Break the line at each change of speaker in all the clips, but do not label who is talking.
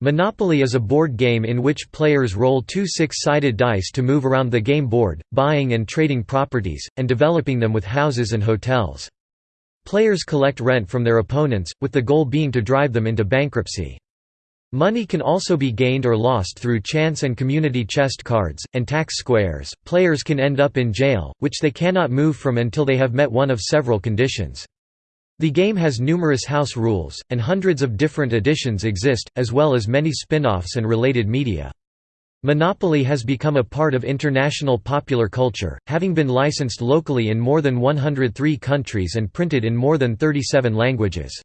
Monopoly is a board game in which players roll two six-sided dice to move around the game board, buying and trading properties, and developing them with houses and hotels. Players collect rent from their opponents, with the goal being to drive them into bankruptcy. Money can also be gained or lost through chance and community chest cards, and tax squares. Players can end up in jail, which they cannot move from until they have met one of several conditions. The game has numerous house rules, and hundreds of different editions exist, as well as many spin-offs and related media. Monopoly has become a part of international popular culture, having been licensed locally in more than 103 countries and printed in more than 37 languages.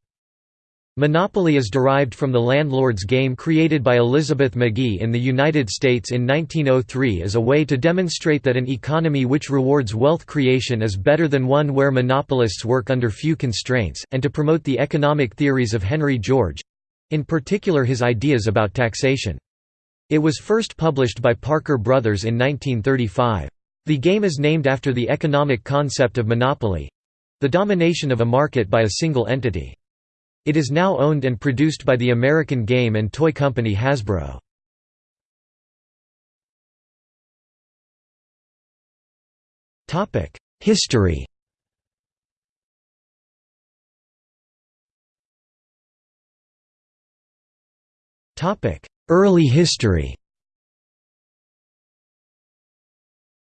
Monopoly is derived from the landlord's game created by Elizabeth Magie in the United States in 1903 as a way to demonstrate that an economy which rewards wealth creation is better than one where monopolists work under few constraints, and to promote the economic theories of Henry George—in particular his ideas about taxation. It was first published by Parker Brothers in 1935. The game is named after the economic concept of monopoly—the domination of a market by a single entity. It is now owned and produced by the American game and toy company Hasbro. History Early history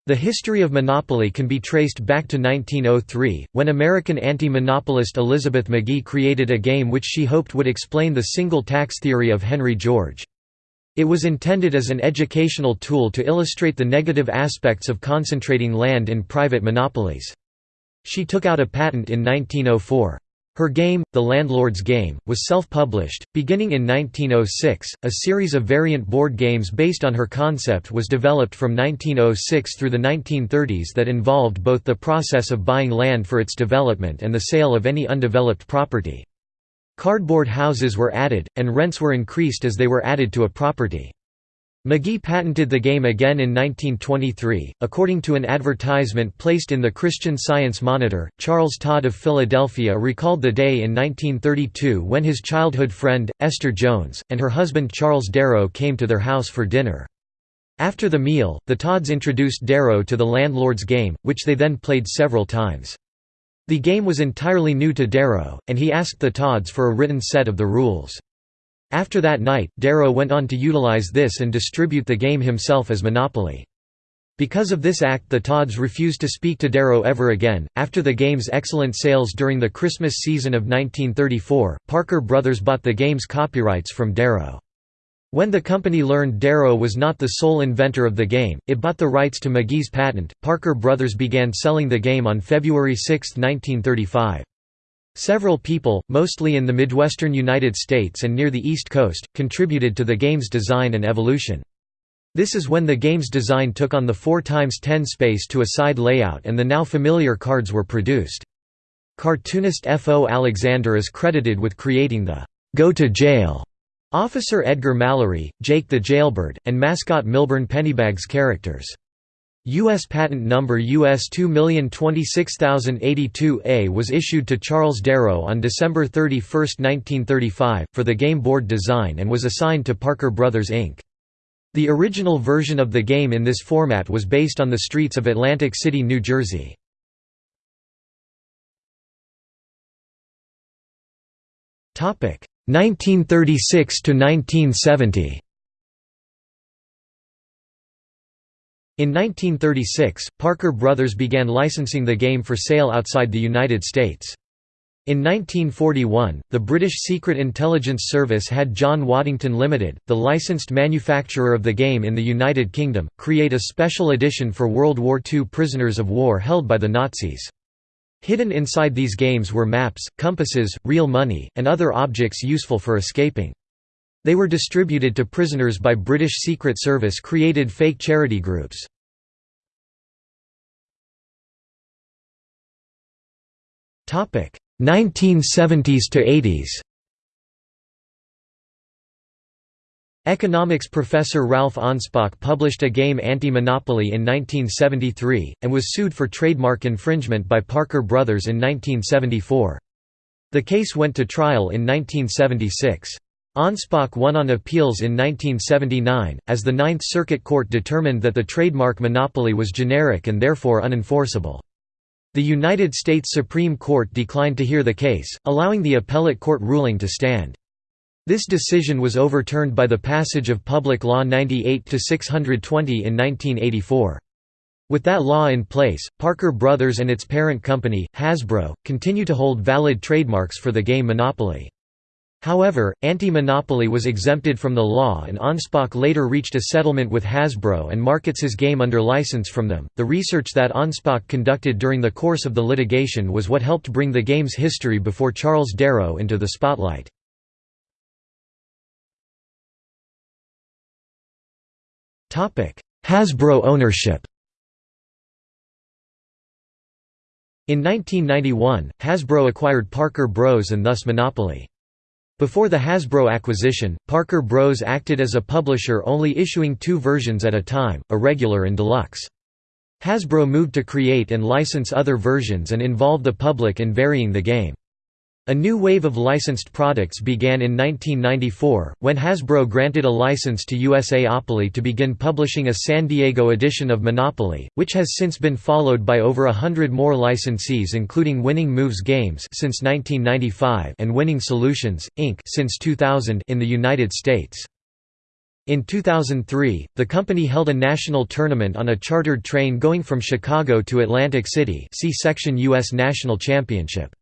The history of monopoly can be traced back to 1903, when American anti-monopolist Elizabeth Magie created a game which she hoped would explain the single tax theory of Henry George. It was intended as an educational tool to illustrate the negative aspects of concentrating land in private monopolies. She took out a patent in 1904. Her game, The Landlord's Game, was self-published. Beginning in 1906, a series of variant board games based on her concept was developed from 1906 through the 1930s that involved both the process of buying land for its development and the sale of any undeveloped property. Cardboard houses were added, and rents were increased as they were added to a property. Magie patented the game again in 1923. According to an advertisement placed in the Christian Science Monitor, Charles Todd of Philadelphia recalled the day in 1932 when his childhood friend, Esther Jones, and her husband Charles Darrow came to their house for dinner. After the meal, the Todds introduced Darrow to the landlord's game, which they then played several times. The game was entirely new to Darrow, and he asked the Todds for a written set of the rules. After that night, Darrow went on to utilize this and distribute the game himself as Monopoly. Because of this act the Todds refused to speak to Darrow ever again. After the game's excellent sales during the Christmas season of 1934, Parker Brothers bought the game's copyrights from Darrow. When the company learned Darrow was not the sole inventor of the game, it bought the rights to Magie's patent. Parker Brothers began selling the game on February 6, 1935. Several people, mostly in the Midwestern United States and near the East Coast, contributed to the game's design and evolution. This is when the game's design took on the 4x10 space to a side layout and the now familiar cards were produced. Cartoonist F. O. Alexander is credited with creating the «Go to Jail» Officer Edgar Mallory, Jake the Jailbird, and mascot Milburn Pennybags characters. U.S. patent number US 2026082A was issued to Charles Darrow on December 31, 1935, for the game board design and was assigned to Parker Brothers Inc. The original version of the game in this format was based on the streets of Atlantic City, New Jersey. Topic 1936 to 1970. In 1936, Parker Brothers began licensing the game for sale outside the United States. In 1941, the British Secret Intelligence Service had John Waddington Limited, the licensed manufacturer of the game in the United Kingdom, create a special edition for World War II prisoners of war held by the Nazis. Hidden inside these games were maps, compasses, real money, and other objects useful for escaping. They were distributed to prisoners by British Secret Service created fake charity groups. 1970s to 80s. Economics professor Ralph Anspach published a game Anti-Monopoly in 1973, and was sued for trademark infringement by Parker Brothers in 1974. The case went to trial in 1976. Anspach won on appeals in 1979, as the Ninth Circuit Court determined that the trademark monopoly was generic and therefore unenforceable. The United States Supreme Court declined to hear the case, allowing the appellate court ruling to stand. This decision was overturned by the passage of Public Law 98-620 in 1984. With that law in place, Parker Brothers and its parent company, Hasbro, continue to hold valid trademarks for the game Monopoly. However, anti-monopoly was exempted from the law and Anspach later reached a settlement with Hasbro and markets his game under license from them. The research that Anspach conducted during the course of the litigation was what helped bring the game's history before Charles Darrow into the spotlight. Topic: Hasbro ownership In 1991, Hasbro acquired Parker Bros and thus Monopoly. Before the Hasbro acquisition, Parker Bros acted as a publisher only issuing two versions at a time, a regular and deluxe. Hasbro moved to create and license other versions and involve the public in varying the game. A new wave of licensed products began in 1994, when Hasbro granted a license to USAopoly to begin publishing a San Diego edition of Monopoly, which has since been followed by over a hundred more licensees including Winning Moves Games since 1995 and Winning Solutions, Inc. since 2000 in the United States. In 2003, the company held a national tournament on a chartered train going from Chicago to Atlantic City see section U.S. National Championship.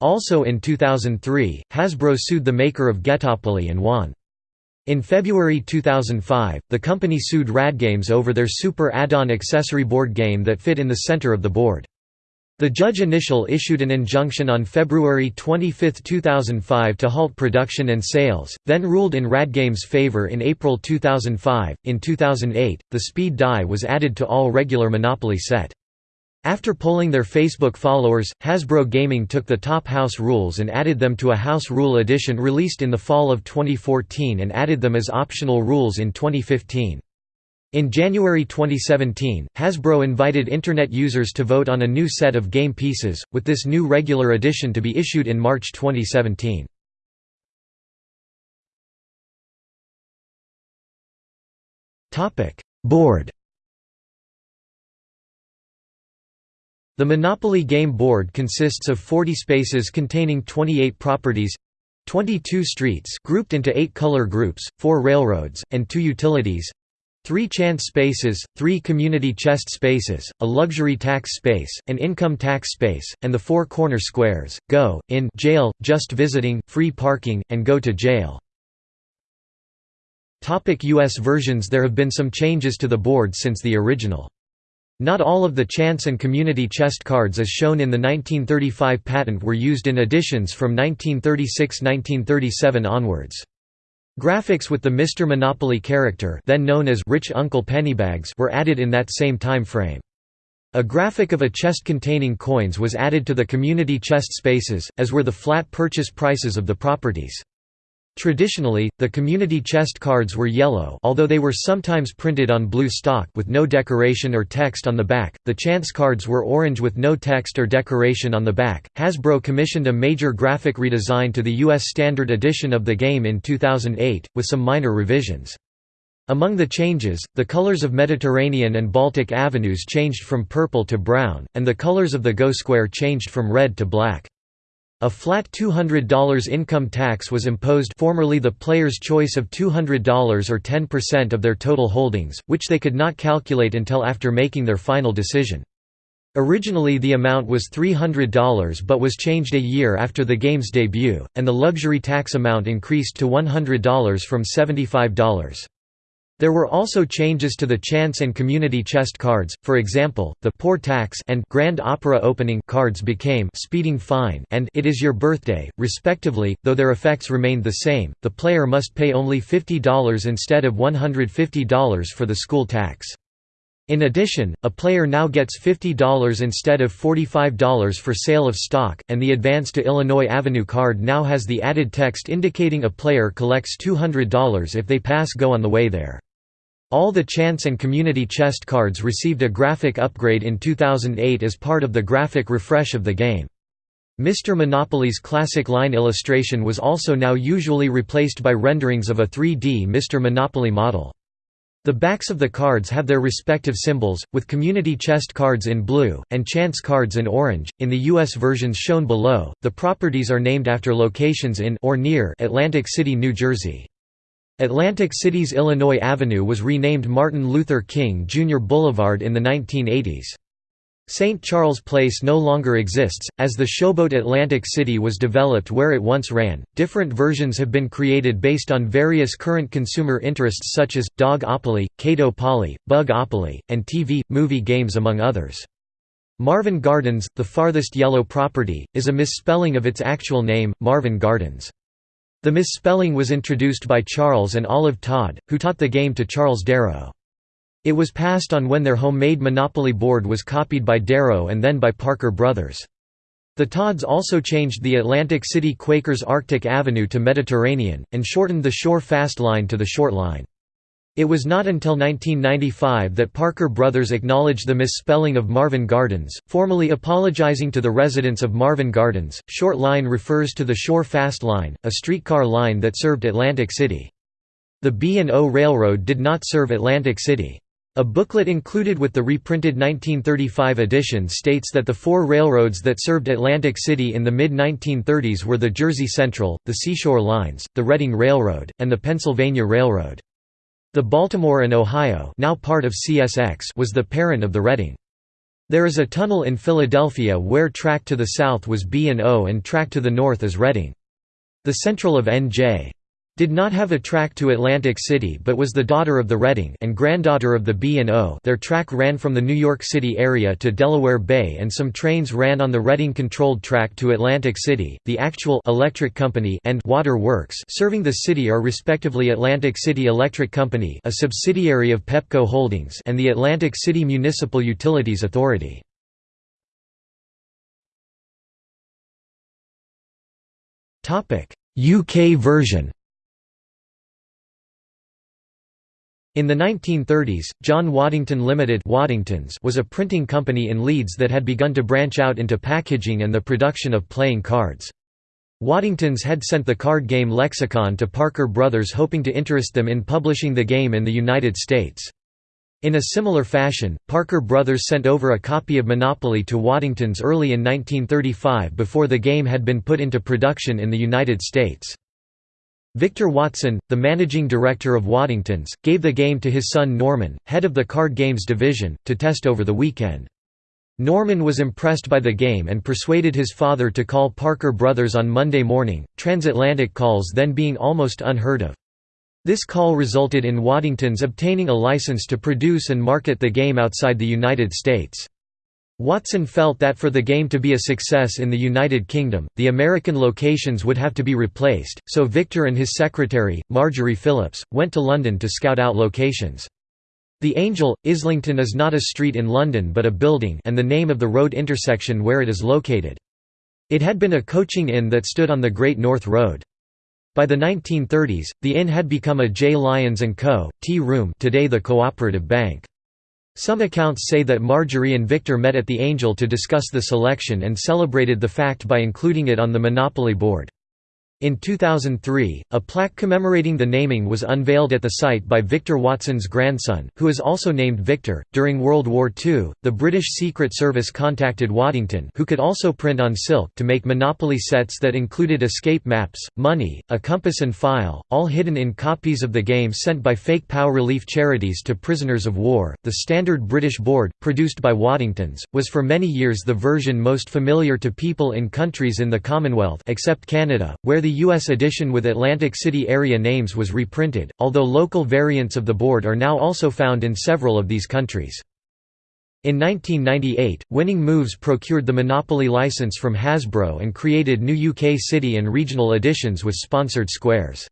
Also in 2003, Hasbro sued the maker of Ghettopoly and won. In February 2005, the company sued RadGames over their Super Add-on accessory board game that fit in the center of the board. The judge initial issued an injunction on February 25, 2005 to halt production and sales, then ruled in RadGame's favor in April 2005. In 2008, the speed die was added to all regular Monopoly set. After polling their Facebook followers, Hasbro Gaming took the top house rules and added them to a house rule edition released in the fall of 2014 and added them as optional rules in 2015. In January 2017, Hasbro invited Internet users to vote on a new set of game pieces, with this new regular edition to be issued in March 2017. Board The Monopoly Game Board consists of 40 spaces containing 28 properties 22 streets grouped into 8 color groups, 4 railroads, and 2 utilities 3 chance spaces, 3 community chest spaces, a luxury tax space, an income tax space, and the 4 corner squares, go, in jail, just visiting, free parking, and go to jail. U.S. versions There have been some changes to the board since the original. Not all of the chance and community chest cards as shown in the 1935 patent were used in editions from 1936–1937 onwards. Graphics with the Mr. Monopoly character then known as Rich Uncle Pennybags were added in that same time frame. A graphic of a chest containing coins was added to the community chest spaces, as were the flat purchase prices of the properties. Traditionally, the community chest cards were yellow although they were sometimes printed on blue stock with no decoration or text on the back, the chance cards were orange with no text or decoration on the back. Hasbro commissioned a major graphic redesign to the U.S. Standard Edition of the game in 2008, with some minor revisions. Among the changes, the colors of Mediterranean and Baltic avenues changed from purple to brown, and the colors of the Go Square changed from red to black. A flat $200 income tax was imposed formerly the player's choice of $200 or 10% of their total holdings, which they could not calculate until after making their final decision. Originally the amount was $300 but was changed a year after the game's debut, and the luxury tax amount increased to $100 from $75. There were also changes to the chance and community chest cards, for example, the Poor Tax and Grand Opera Opening cards became Speeding Fine and It Is Your Birthday, respectively, though their effects remained the same, the player must pay only $50 instead of $150 for the school tax. In addition, a player now gets $50 instead of $45 for sale of stock, and the Advance to Illinois Avenue card now has the added text indicating a player collects $200 if they pass go on the way there. All the Chance and Community chest cards received a graphic upgrade in 2008 as part of the graphic refresh of the game. Mr. Monopoly's classic line illustration was also now usually replaced by renderings of a 3D Mr. Monopoly model. The backs of the cards have their respective symbols, with community chest cards in blue, and chance cards in orange. In the U.S. versions shown below, the properties are named after locations in or near Atlantic City, New Jersey. Atlantic City's Illinois Avenue was renamed Martin Luther King Jr. Boulevard in the 1980s. St. Charles Place no longer exists, as the showboat Atlantic City was developed where it once ran. Different versions have been created based on various current consumer interests such as Dog-opoly, Cato-poly, Bug-opoly, and TV, movie games among others. Marvin Gardens, the farthest yellow property, is a misspelling of its actual name, Marven Gardens. The misspelling was introduced by Charles and Olive Todd, who taught the game to Charles Darrow. It was passed on when their homemade Monopoly board was copied by Darrow and then by Parker Brothers. The Todds also changed the Atlantic City Quakers Arctic Avenue to Mediterranean, and shortened the Shore Fast Line to the Short Line. It was not until 1995 that Parker Brothers acknowledged the misspelling of Marvin Gardens, formally apologizing to the residents of Marven Gardens. Short Line refers to the Shore Fast Line, a streetcar line that served Atlantic City. The B&O Railroad did not serve Atlantic City. A booklet included with the reprinted 1935 edition states that the four railroads that served Atlantic City in the mid-1930s were the Jersey Central, the Seashore Lines, the Reading Railroad, and the Pennsylvania Railroad. The Baltimore and Ohio now part of CSX was the parent of the Reading. There is a tunnel in Philadelphia where track to the south was B&O and track to the north is Reading. The Central of N.J did not have a track to Atlantic City but was the daughter of the Reading and granddaughter of the B&O their track ran from the New York City area to Delaware Bay and some trains ran on the Reading-controlled track to Atlantic City, the actual electric company and water works serving the city are respectively Atlantic City Electric Company a subsidiary of Pepco Holdings and the Atlantic City Municipal Utilities Authority. UK version In the 1930s, John Waddington Limited Waddingtons was a printing company in Leeds that had begun to branch out into packaging and the production of playing cards. Waddingtons had sent the card game Lexicon to Parker Brothers hoping to interest them in publishing the game in the United States. In a similar fashion, Parker Brothers sent over a copy of Monopoly to Waddingtons early in 1935 before the game had been put into production in the United States. Victor Watson, the managing director of Waddingtons, gave the game to his son Norman, head of the card games division, to test over the weekend. Norman was impressed by the game and persuaded his father to call Parker Brothers on Monday morning, transatlantic calls then being almost unheard of. This call resulted in Waddingtons obtaining a license to produce and market the game outside the United States. Watson felt that for the game to be a success in the United Kingdom, the American locations would have to be replaced, so Victor and his secretary, Marjorie Phillips, went to London to scout out locations. The Angel, Islington is not a street in London but a building and the name of the road intersection where it is located. It had been a coaching inn that stood on the Great North Road. By the 1930s, the inn had become a J. Lyons & Co. tea room today the Cooperative Bank. Some accounts say that Marjorie and Victor met at the Angel to discuss the selection and celebrated the fact by including it on the Monopoly board. In 2003, a plaque commemorating the naming was unveiled at the site by Victor Watson's grandson, who is also named Victor. During World War II, the British Secret Service contacted Waddington, who could also print on silk, to make Monopoly sets that included escape maps, money, a compass, and file, all hidden in copies of the game sent by fake POW relief charities to prisoners of war. The standard British board, produced by Waddingtons, was for many years the version most familiar to people in countries in the Commonwealth except Canada, where the U.S. edition with Atlantic City area names was reprinted, although local variants of the board are now also found in several of these countries. In 1998, Winning Moves procured the Monopoly license from Hasbro and created new UK city and regional editions with sponsored squares.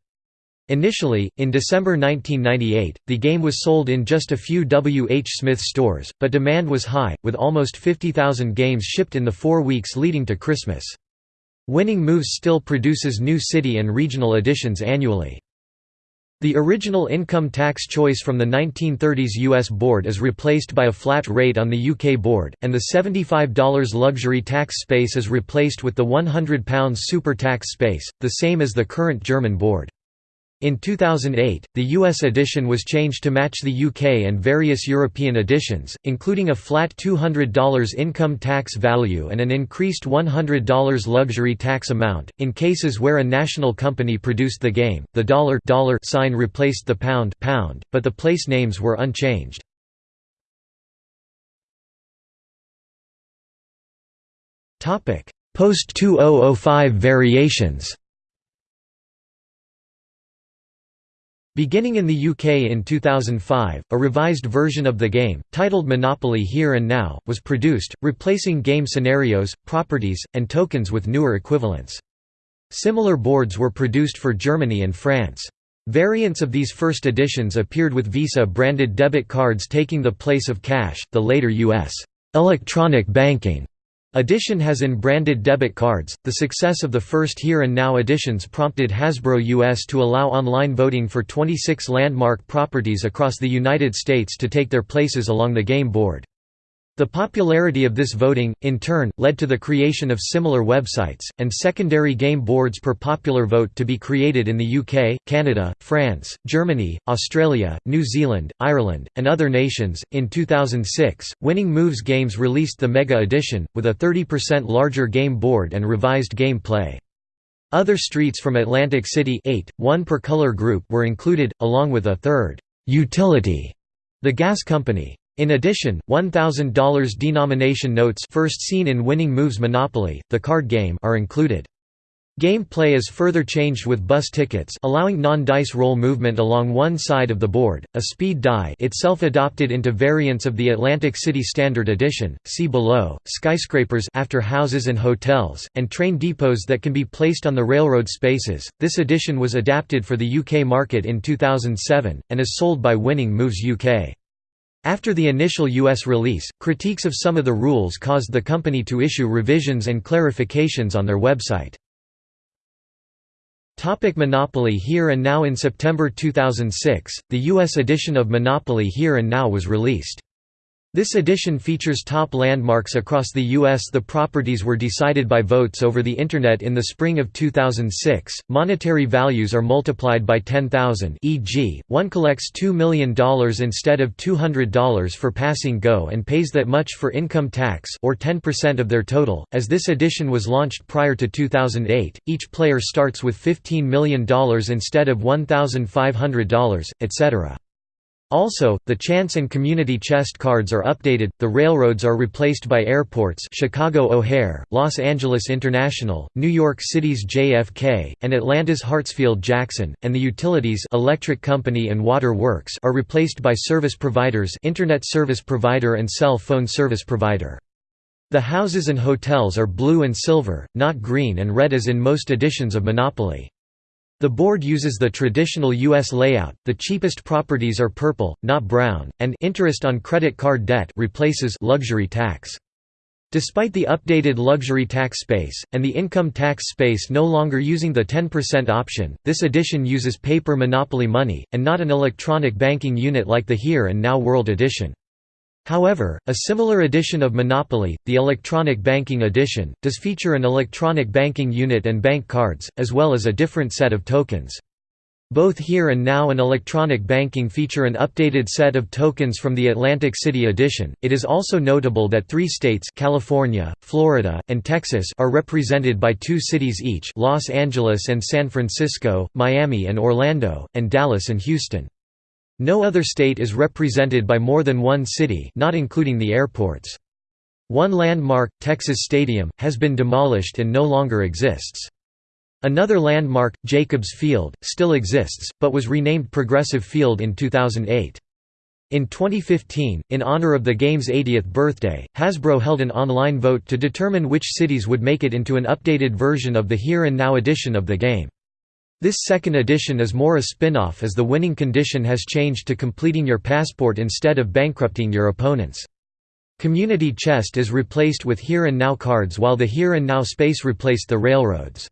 Initially, in December 1998, the game was sold in just a few W. H. Smith stores, but demand was high, with almost 50,000 games shipped in the four weeks leading to Christmas. Winning Moves still produces new city and regional editions annually. The original income tax choice from the 1930s US board is replaced by a flat rate on the UK board, and the $75 luxury tax space is replaced with the £100 super tax space, the same as the current German board. In 2008, the US edition was changed to match the UK and various European editions, including a flat $200 income tax value and an increased $100 luxury tax amount. In cases where a national company produced the game, the dollar dollar sign replaced the pound pound, but the place names were unchanged. Post 2005 variations. Beginning in the UK in 2005, a revised version of the game, titled Monopoly Here and Now, was produced, replacing game scenarios, properties, and tokens with newer equivalents. Similar boards were produced for Germany and France. Variants of these first editions appeared with Visa-branded debit cards taking the place of cash, the later U.S. electronic banking Edition has in-branded debit cards. The success of the first Here and Now editions prompted Hasbro US to allow online voting for 26 landmark properties across the United States to take their places along the game board. The popularity of this voting, in turn, led to the creation of similar websites, and secondary game boards per popular vote to be created in the UK, Canada, France, Germany, Australia, New Zealand, Ireland, and other nations. In 2006, Winning Moves Games released the Mega Edition, with a 30% larger game board and revised gameplay. Other streets from Atlantic City 8, one per color group were included, along with a third utility, the gas company. In addition, $1,000 denomination notes first seen in Winning Moves Monopoly, the card game are included. Gameplay is further changed with bus tickets allowing non-dice roll movement along one side of the board, a speed die itself adopted into variants of the Atlantic City Standard Edition, see below, skyscrapers after houses and hotels, and train depots that can be placed on the railroad spaces. This edition was adapted for the UK market in 2007, and is sold by Winning Moves UK. After the initial U.S. release, critiques of some of the rules caused the company to issue revisions and clarifications on their website. Topic Monopoly Here and Now In September 2006, the U.S. edition of Monopoly Here and Now was released. This edition features top landmarks across the U.S. The properties were decided by votes over the Internet in the spring of 2006. Monetary values are multiplied by 10,000 e.g., one collects $2 million instead of $200 for passing go and pays that much for income tax or 10% of their total. As this edition was launched prior to 2008, each player starts with $15 million instead of $1,500, etc. Also, the chance and community chest cards are updated, the railroads are replaced by airports Chicago O'Hare, Los Angeles International, New York City's JFK, and Atlanta's Hartsfield-Jackson, and the utilities electric company and water works are replaced by service providers internet service provider and cell phone service provider. The houses and hotels are blue and silver, not green and red as in most editions of Monopoly. The board uses the traditional U.S. layout, the cheapest properties are purple, not brown, and interest on credit card debt replaces luxury tax. Despite the updated luxury tax space, and the income tax space no longer using the 10% option, this edition uses paper monopoly money, and not an electronic banking unit like the Here and Now World edition. However, a similar edition of Monopoly, the Electronic Banking Edition, does feature an electronic banking unit and bank cards, as well as a different set of tokens. Both Here and Now and Electronic Banking feature an updated set of tokens from the Atlantic City edition. It is also notable that three states California, Florida, and Texas are represented by two cities each Los Angeles and San Francisco, Miami and Orlando, and Dallas and Houston. No other state is represented by more than one city not including the airports. One landmark, Texas Stadium, has been demolished and no longer exists. Another landmark, Jacobs Field, still exists, but was renamed Progressive Field in 2008. In 2015, in honor of the game's 80th birthday, Hasbro held an online vote to determine which cities would make it into an updated version of the Here and Now edition of the game. This second edition is more a spin-off as the winning condition has changed to completing your passport instead of bankrupting your opponents. Community Chest is replaced with Here and Now cards while the Here and Now space replaced the railroads.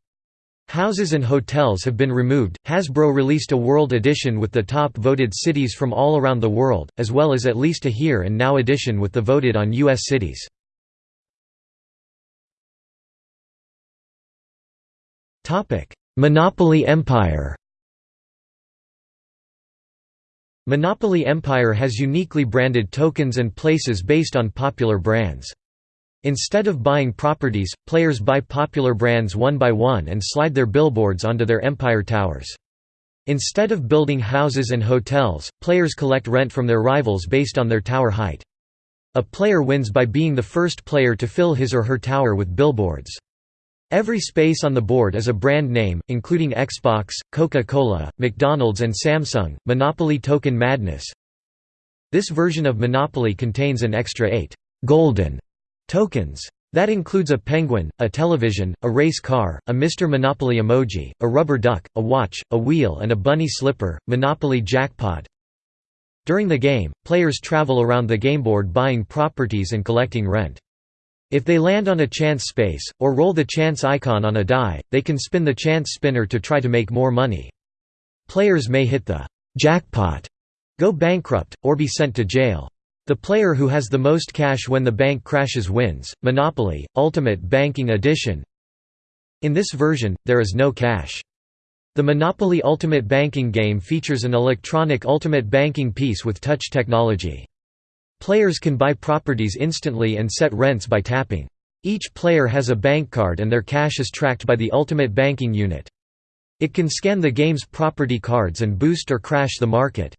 Houses and hotels have been removed. Hasbro released a World Edition with the top voted cities from all around the world, as well as at least a Here and Now edition with the voted on U.S. cities. Monopoly Empire Monopoly Empire has uniquely branded tokens and places based on popular brands. Instead of buying properties, players buy popular brands one by one and slide their billboards onto their Empire towers. Instead of building houses and hotels, players collect rent from their rivals based on their tower height. A player wins by being the first player to fill his or her tower with billboards. Every space on the board is a brand name, including Xbox, Coca-Cola, McDonald's and Samsung. Monopoly Token Madness This version of Monopoly contains an extra eight golden Tokens. That includes a penguin, a television, a race car, a Mr. Monopoly emoji, a rubber duck, a watch, a wheel and a bunny slipper. Monopoly Jackpot During the game, players travel around the gameboard buying properties and collecting rent. If they land on a chance space, or roll the chance icon on a die, they can spin the chance spinner to try to make more money. Players may hit the jackpot, go bankrupt, or be sent to jail. The player who has the most cash when the bank crashes wins. Monopoly, Ultimate Banking Edition In this version, there is no cash. The Monopoly Ultimate Banking game features an electronic ultimate banking piece with touch technology. Players can buy properties instantly and set rents by tapping. Each player has a bank card and their cash is tracked by the Ultimate Banking Unit. It can scan the game's property cards and boost or crash the market.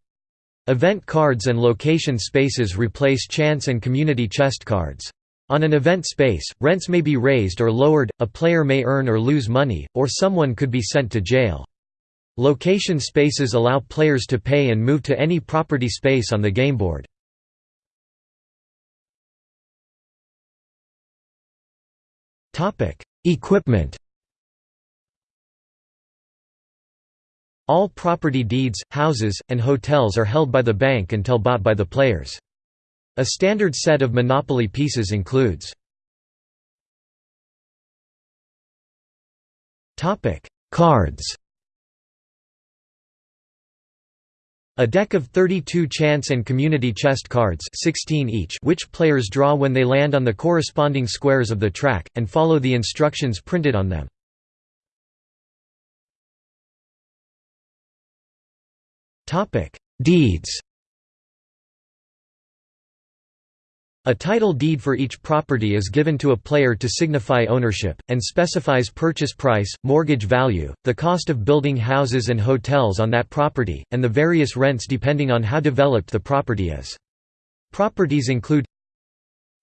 Event cards and location spaces replace chance and community chest cards. On an event space, rents may be raised or lowered, a player may earn or lose money, or someone could be sent to jail. Location spaces allow players to pay and move to any property space on the gameboard. Equipment. All property deeds, houses, and hotels are held by the bank until bought by the players. A standard set of Monopoly pieces includes Cards A deck of 32 chance and community chest cards 16 each which players draw when they land on the corresponding squares of the track, and follow the instructions printed on them. Deeds. A title deed for each property is given to a player to signify ownership, and specifies purchase price, mortgage value, the cost of building houses and hotels on that property, and the various rents depending on how developed the property is. Properties include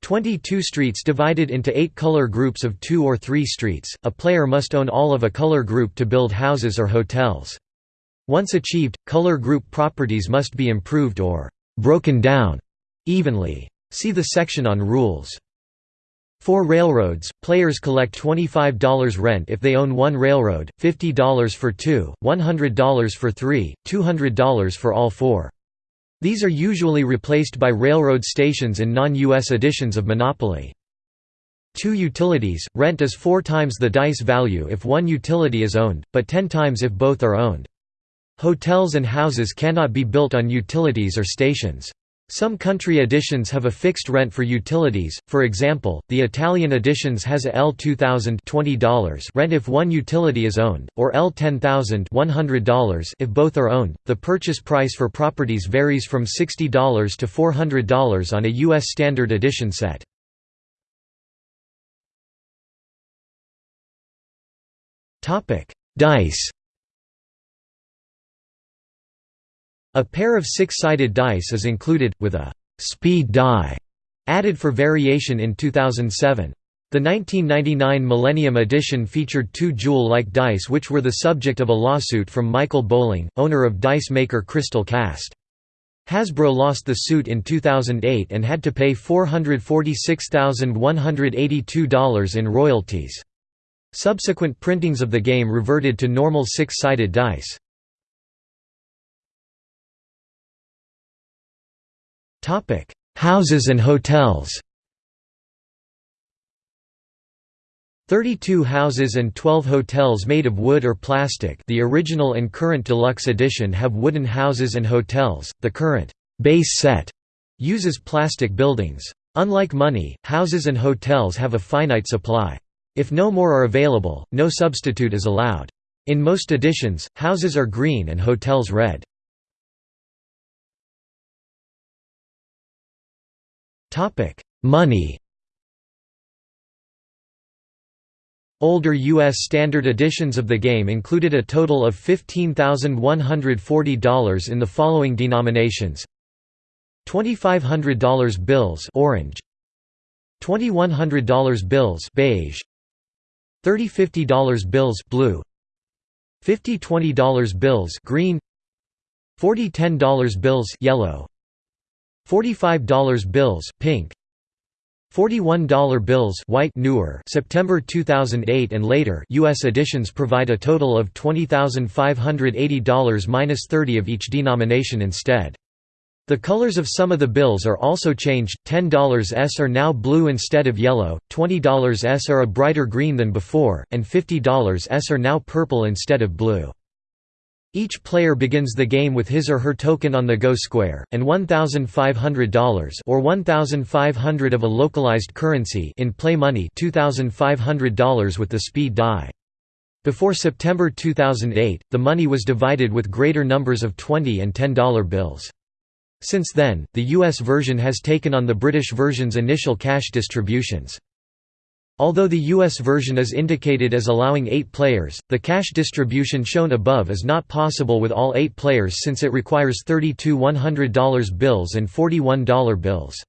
22 streets divided into 8 color groups of 2 or 3 streets, a player must own all of a color group to build houses or hotels. Once achieved, color group properties must be improved or «broken down» evenly. See the section on rules. For railroads, players collect $25 rent if they own one railroad, $50 for two, $100 for three, $200 for all four. These are usually replaced by railroad stations in non-US editions of Monopoly. Two utilities, rent is four times the dice value if one utility is owned, but ten times if both are owned. Hotels and houses cannot be built on utilities or stations. Some country editions have a fixed rent for utilities, for example, the Italian editions has a L2000 $20 rent if one utility is owned, or L10000 $100 if both are owned. The purchase price for properties varies from $60 to $400 on a U.S. Standard Edition set. Dice A pair of six-sided dice is included, with a «speed die» added for variation in 2007. The 1999 Millennium Edition featured two jewel-like dice which were the subject of a lawsuit from Michael Bowling, owner of dice maker Crystal Caste. Hasbro lost the suit in 2008 and had to pay $446,182 in royalties. Subsequent printings of the game reverted to normal six-sided dice. Topic: Houses and hotels. 32 houses and 12 hotels made of wood or plastic the original and current deluxe edition have wooden houses and hotels, the current base set uses plastic buildings. Unlike money, houses and hotels have a finite supply. If no more are available, no substitute is allowed. In most editions, houses are green and hotels red. Money Older U.S. standard editions of the game included a total of $15,140 in the following denominations. $2,500 bills orange, $2,100 bills beige, $30 $50 bills blue, $50 $20 bills green, $40 $10 bills yellow, $45 bills pink, $41 bills white newer September 2008 and later US editions provide a total of $20,580 minus 30 of each denomination instead. The colors of some of the bills are also changed, $10s are now blue instead of yellow, $20s are a brighter green than before, and $50s are now purple instead of blue. Each player begins the game with his or her token on the go square, and $1,500 or 1,500 of a localized currency in play money $2,500 with the speed die. Before September 2008, the money was divided with greater numbers of 20 and $10 bills. Since then, the US version has taken on the British version's initial cash distributions. Although the US version is indicated as allowing 8 players, the cash distribution shown above is not possible with all 8 players since it requires 32 $100 bills and 41 dollar bills.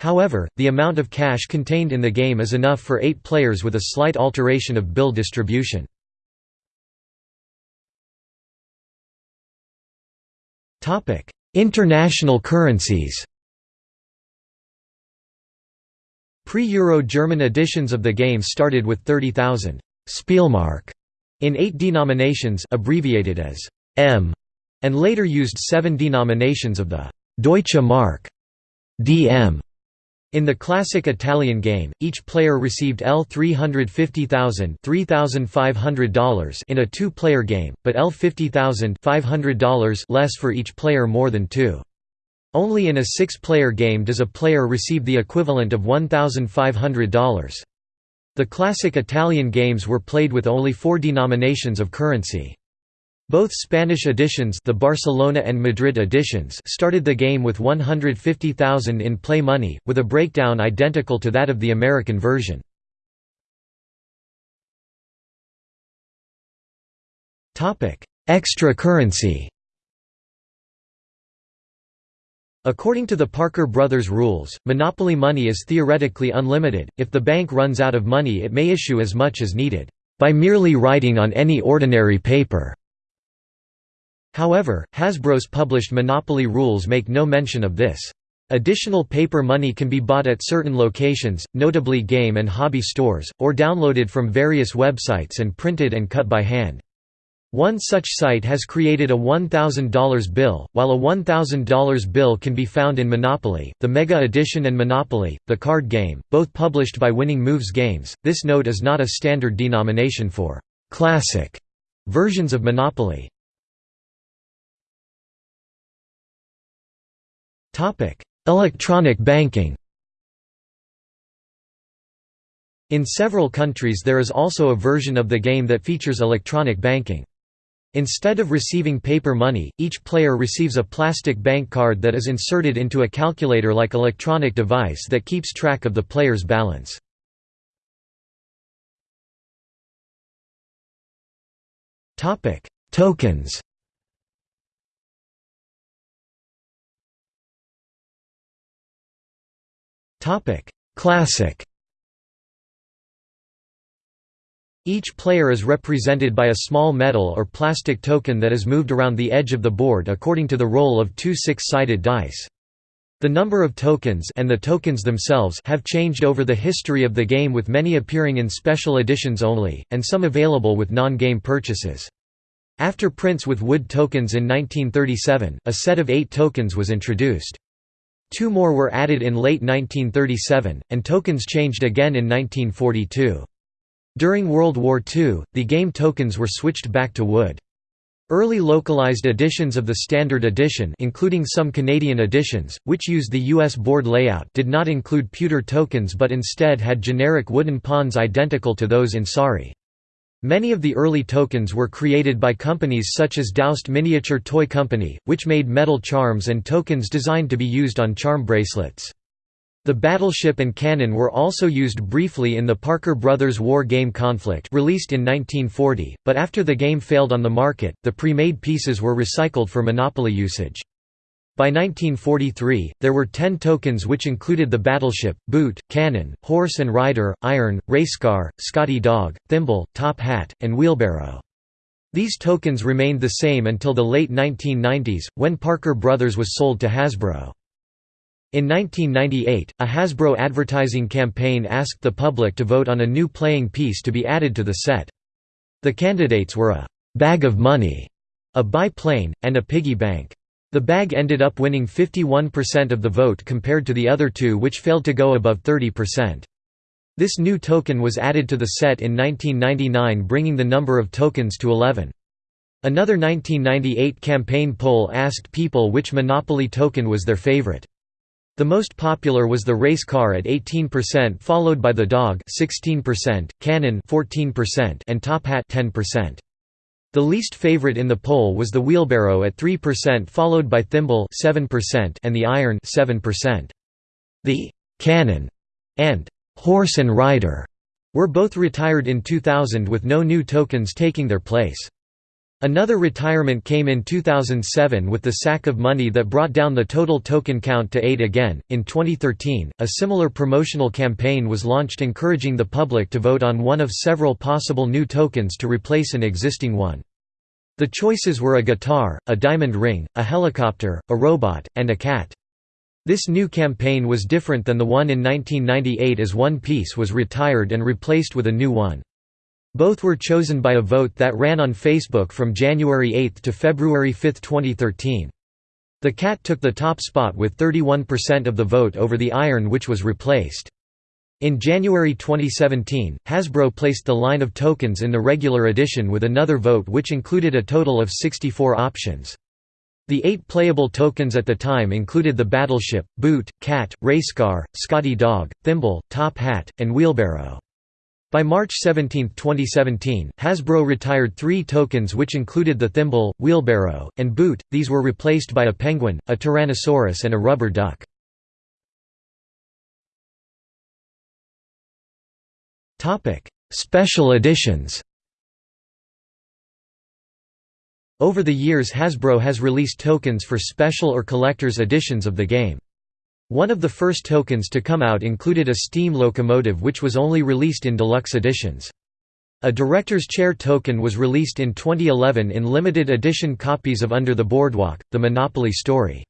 However, the amount of cash contained in the game is enough for 8 players with a slight alteration of bill distribution. International currencies Pre-Euro German editions of the game started with 30,000 Spielmark in eight denominations abbreviated as M, and later used seven denominations of the Deutsche Mark DM. In the classic Italian game, each player received L 350,000 $3,500 in a two-player game, but L 50,000 $500 less for each player more than two. Only in a six-player game does a player receive the equivalent of $1,500. The classic Italian games were played with only four denominations of currency. Both Spanish editions the Barcelona and Madrid editions started the game with 150,000 in play money, with a breakdown identical to that of the American version. Extra currency According to the Parker Brothers rules, monopoly money is theoretically unlimited, if the bank runs out of money it may issue as much as needed, by merely writing on any ordinary paper. However, Hasbro's published monopoly rules make no mention of this. Additional paper money can be bought at certain locations, notably game and hobby stores, or downloaded from various websites and printed and cut by hand. One such site has created a $1,000 bill, while a $1,000 bill can be found in Monopoly, the Mega Edition and Monopoly, the card game, both published by Winning Moves Games. This note is not a standard denomination for classic versions of Monopoly. Topic: Electronic banking. In several countries there is also a version of the game that features electronic banking. Instead of receiving paper money, each player receives a plastic bank card that is inserted into a calculator-like electronic device that keeps track of the player's balance. Tokens Classic Each player is represented by a small metal or plastic token that is moved around the edge of the board according to the roll of two six-sided dice. The number of tokens and the tokens themselves have changed over the history of the game with many appearing in special editions only, and some available with non-game purchases. After prints with wood tokens in 1937, a set of eight tokens was introduced. Two more were added in late 1937, and tokens changed again in 1942. During World War II, the game tokens were switched back to wood. Early localized editions of the Standard Edition including some Canadian editions, which used the US board layout did not include pewter tokens but instead had generic wooden pawns identical to those in Sorry. Many of the early tokens were created by companies such as Dowst Miniature Toy Company, which made metal charms and tokens designed to be used on charm bracelets. The battleship and cannon were also used briefly in the Parker Brothers War Game Conflict released in 1940, but after the game failed on the market, the pre-made pieces were recycled for Monopoly usage. By 1943, there were ten tokens which included the battleship, boot, cannon, horse and rider, iron, racecar, Scotty dog, thimble, top hat, and wheelbarrow. These tokens remained the same until the late 1990s, when Parker Brothers was sold to Hasbro. In 1998, a Hasbro advertising campaign asked the public to vote on a new playing piece to be added to the set. The candidates were a «bag of money», a biplane, and a piggy bank. The bag ended up winning 51% of the vote compared to the other two which failed to go above 30%. This new token was added to the set in 1999 bringing the number of tokens to 11. Another 1998 campaign poll asked people which Monopoly token was their favorite. The most popular was the race car at 18% followed by the dog 16%, cannon 14% and top hat 10%. The least favorite in the poll was the wheelbarrow at 3% followed by thimble 7% and the iron 7%. The cannon and horse and rider were both retired in 2000 with no new tokens taking their place. Another retirement came in 2007 with the sack of money that brought down the total token count to 8 again. In 2013, a similar promotional campaign was launched encouraging the public to vote on one of several possible new tokens to replace an existing one. The choices were a guitar, a diamond ring, a helicopter, a robot, and a cat. This new campaign was different than the one in 1998 as one piece was retired and replaced with a new one. Both were chosen by a vote that ran on Facebook from January 8 to February 5, 2013. The cat took the top spot with 31% of the vote over the iron which was replaced. In January 2017, Hasbro placed the line of tokens in the regular edition with another vote which included a total of 64 options. The eight playable tokens at the time included the battleship, boot, cat, racecar, Scotty dog, thimble, top hat, and wheelbarrow. By March 17, 2017, Hasbro retired three tokens which included the thimble, wheelbarrow, and boot, these were replaced by a penguin, a tyrannosaurus and a rubber duck. Special editions Over the years Hasbro has released tokens for special or collector's editions of the game. One of the first tokens to come out included a steam locomotive which was only released in deluxe editions. A director's chair token was released in 2011 in limited edition copies of Under the Boardwalk, The Monopoly Story.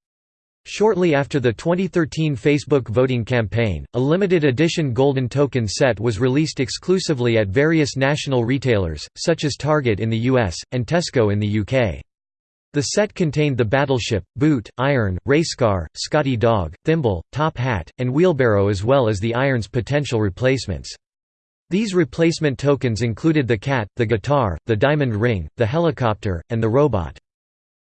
Shortly after the 2013 Facebook voting campaign, a limited edition golden token set was released exclusively at various national retailers, such as Target in the US, and Tesco in the UK. The set contained the battleship, boot, iron, racecar, Scotty dog, thimble, top hat, and wheelbarrow as well as the iron's potential replacements. These replacement tokens included the cat, the guitar, the diamond ring, the helicopter, and the robot.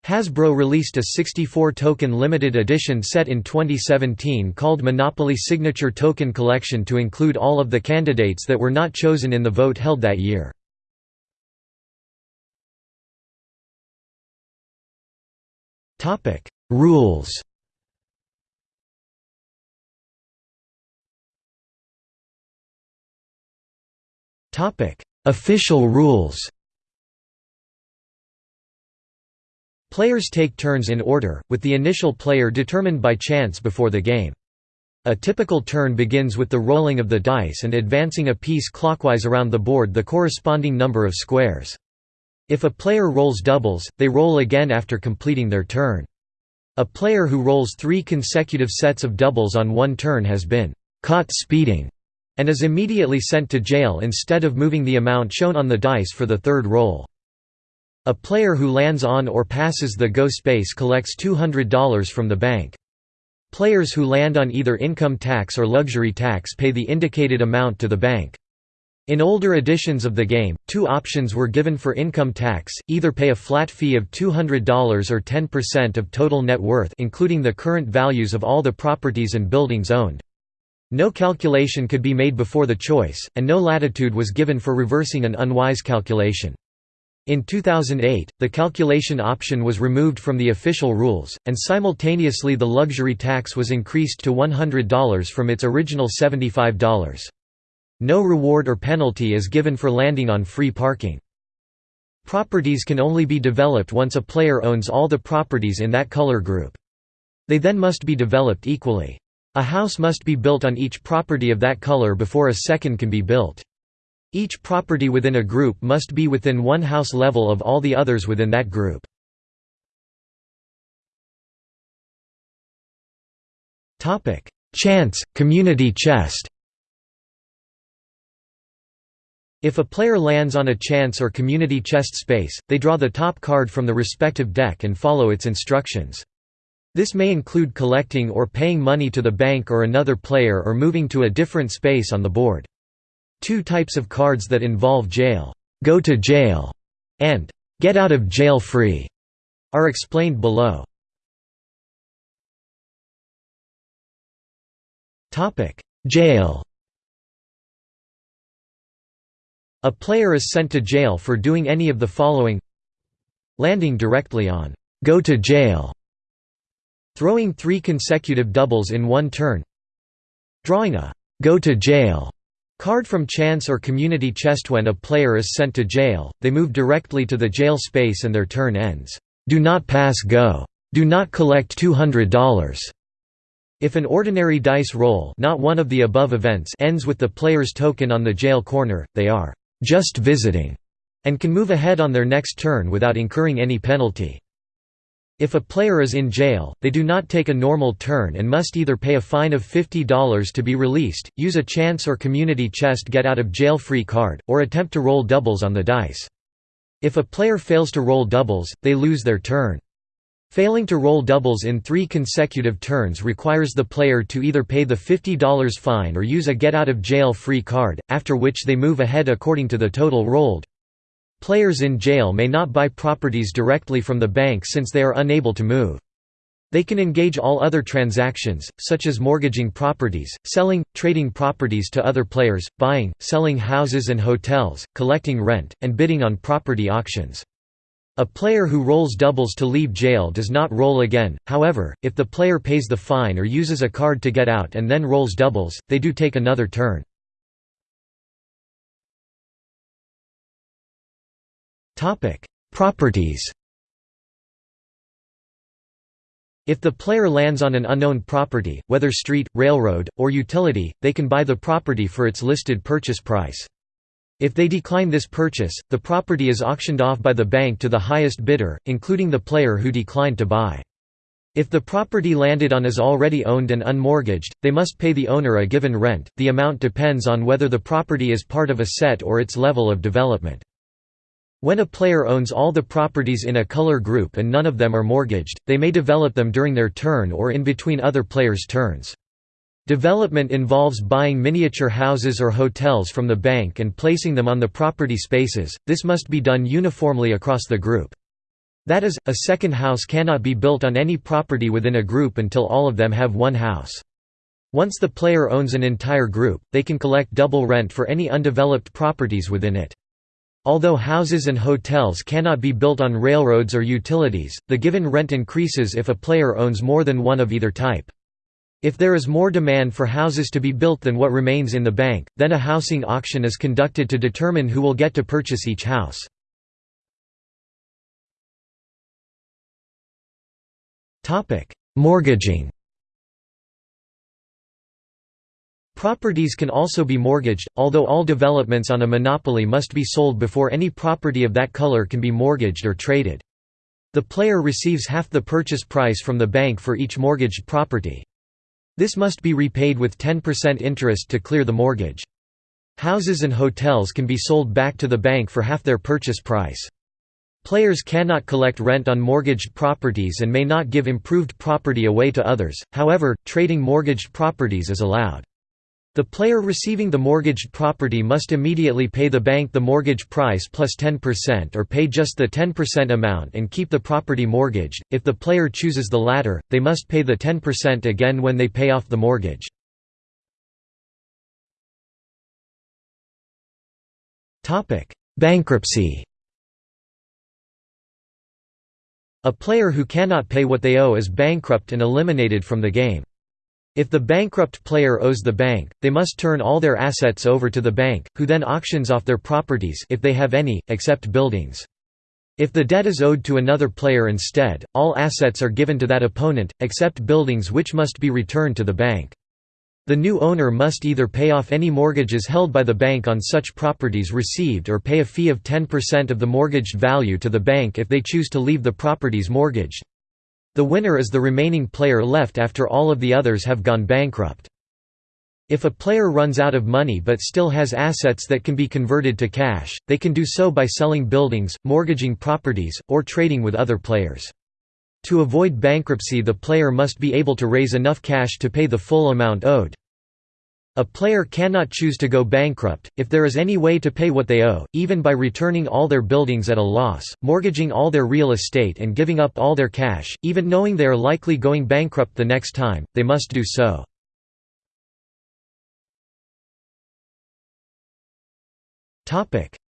Hasbro released a 64-token limited edition set in 2017 called Monopoly Signature Token Collection to include all of the candidates that were not chosen in the vote held that year. Topic: Rules. Topic: Official rules. Players take turns in order, with the initial player determined by chance before the game. A typical turn begins with the rolling of the dice and advancing a piece clockwise around the board the corresponding number of squares. If a player rolls doubles, they roll again after completing their turn. A player who rolls three consecutive sets of doubles on one turn has been «caught speeding» and is immediately sent to jail instead of moving the amount shown on the dice for the third roll. A player who lands on or passes the go space collects $200 from the bank. Players who land on either income tax or luxury tax pay the indicated amount to the bank. In older editions of the game, two options were given for income tax, either pay a flat fee of $200 or 10% of total net worth including the current values of all the properties and buildings owned. No calculation could be made before the choice, and no latitude was given for reversing an unwise calculation. In 2008, the calculation option was removed from the official rules, and simultaneously the luxury tax was increased to $100 from its original $75. No reward or penalty is given for landing on free parking. Properties can only be developed once a player owns all the properties in that color group. They then must be developed equally. A house must be built on each property of that color before a second can be built. Each property within a group must be within one house level of all the others within that group. Chance, community chest If a player lands on a chance or community chest space, they draw the top card from the respective deck and follow its instructions. This may include collecting or paying money to the bank or another player or moving to a different space on the board. Two types of cards that involve jail, go to jail, and get out of jail free are explained below. Jail A player is sent to jail for doing any of the following Landing directly on «go to jail» Throwing three consecutive doubles in one turn Drawing a «go to jail» card from chance or community chest When a player is sent to jail, they move directly to the jail space and their turn ends. Do not pass go. Do not collect $200. If an ordinary dice roll not one of the above events ends with the player's token on the jail corner, they are just visiting, and can move ahead on their next turn without incurring any penalty. If a player is in jail, they do not take a normal turn and must either pay a fine of $50 to be released, use a chance or community chest get out of jail free card, or attempt to roll doubles on the dice. If a player fails to roll doubles, they lose their turn. Failing to roll doubles in three consecutive turns requires the player to either pay the $50 fine or use a get-out-of-jail-free card, after which they move ahead according to the total rolled. Players in jail may not buy properties directly from the bank since they are unable to move. They can engage all other transactions, such as mortgaging properties, selling, trading properties to other players, buying, selling houses and hotels, collecting rent, and bidding on property auctions. A player who rolls doubles to leave jail does not roll again, however, if the player pays the fine or uses a card to get out and then rolls doubles, they do take another turn. Properties If the player lands on an unknown property, whether street, railroad, or utility, they can buy the property for its listed purchase price. If they decline this purchase, the property is auctioned off by the bank to the highest bidder, including the player who declined to buy. If the property landed on is already owned and unmortgaged, they must pay the owner a given rent, the amount depends on whether the property is part of a set or its level of development. When a player owns all the properties in a color group and none of them are mortgaged, they may develop them during their turn or in between other players' turns. Development involves buying miniature houses or hotels from the bank and placing them on the property spaces, this must be done uniformly across the group. That is, a second house cannot be built on any property within a group until all of them have one house. Once the player owns an entire group, they can collect double rent for any undeveloped properties within it. Although houses and hotels cannot be built on railroads or utilities, the given rent increases if a player owns more than one of either type. If there is more demand for houses to be built than what remains in the bank, then a housing auction is conducted to determine who will get to purchase each house. Mortgaging Properties can also be mortgaged, although all developments on a monopoly must be sold before any property of that color can be mortgaged or traded. The player receives half the purchase price from the bank for each mortgaged property. This must be repaid with 10% interest to clear the mortgage. Houses and hotels can be sold back to the bank for half their purchase price. Players cannot collect rent on mortgaged properties and may not give improved property away to others, however, trading mortgaged properties is allowed. The player receiving the mortgaged property must immediately pay the bank the mortgage price plus 10% or pay just the 10% amount and keep the property mortgaged. If the player chooses the latter, they must pay the 10% again when they pay off the mortgage. Topic: Bankruptcy. A player who cannot pay what they owe is bankrupt and eliminated from the game. If the bankrupt player owes the bank, they must turn all their assets over to the bank, who then auctions off their properties if they have any, except buildings. If the debt is owed to another player instead, all assets are given to that opponent, except buildings which must be returned to the bank. The new owner must either pay off any mortgages held by the bank on such properties received or pay a fee of 10% of the mortgaged value to the bank if they choose to leave the properties mortgaged. The winner is the remaining player left after all of the others have gone bankrupt. If a player runs out of money but still has assets that can be converted to cash, they can do so by selling buildings, mortgaging properties, or trading with other players. To avoid bankruptcy the player must be able to raise enough cash to pay the full amount owed. A player cannot choose to go bankrupt, if there is any way to pay what they owe, even by returning all their buildings at a loss, mortgaging all their real estate and giving up all their cash, even knowing they are likely going bankrupt the next time, they must do so.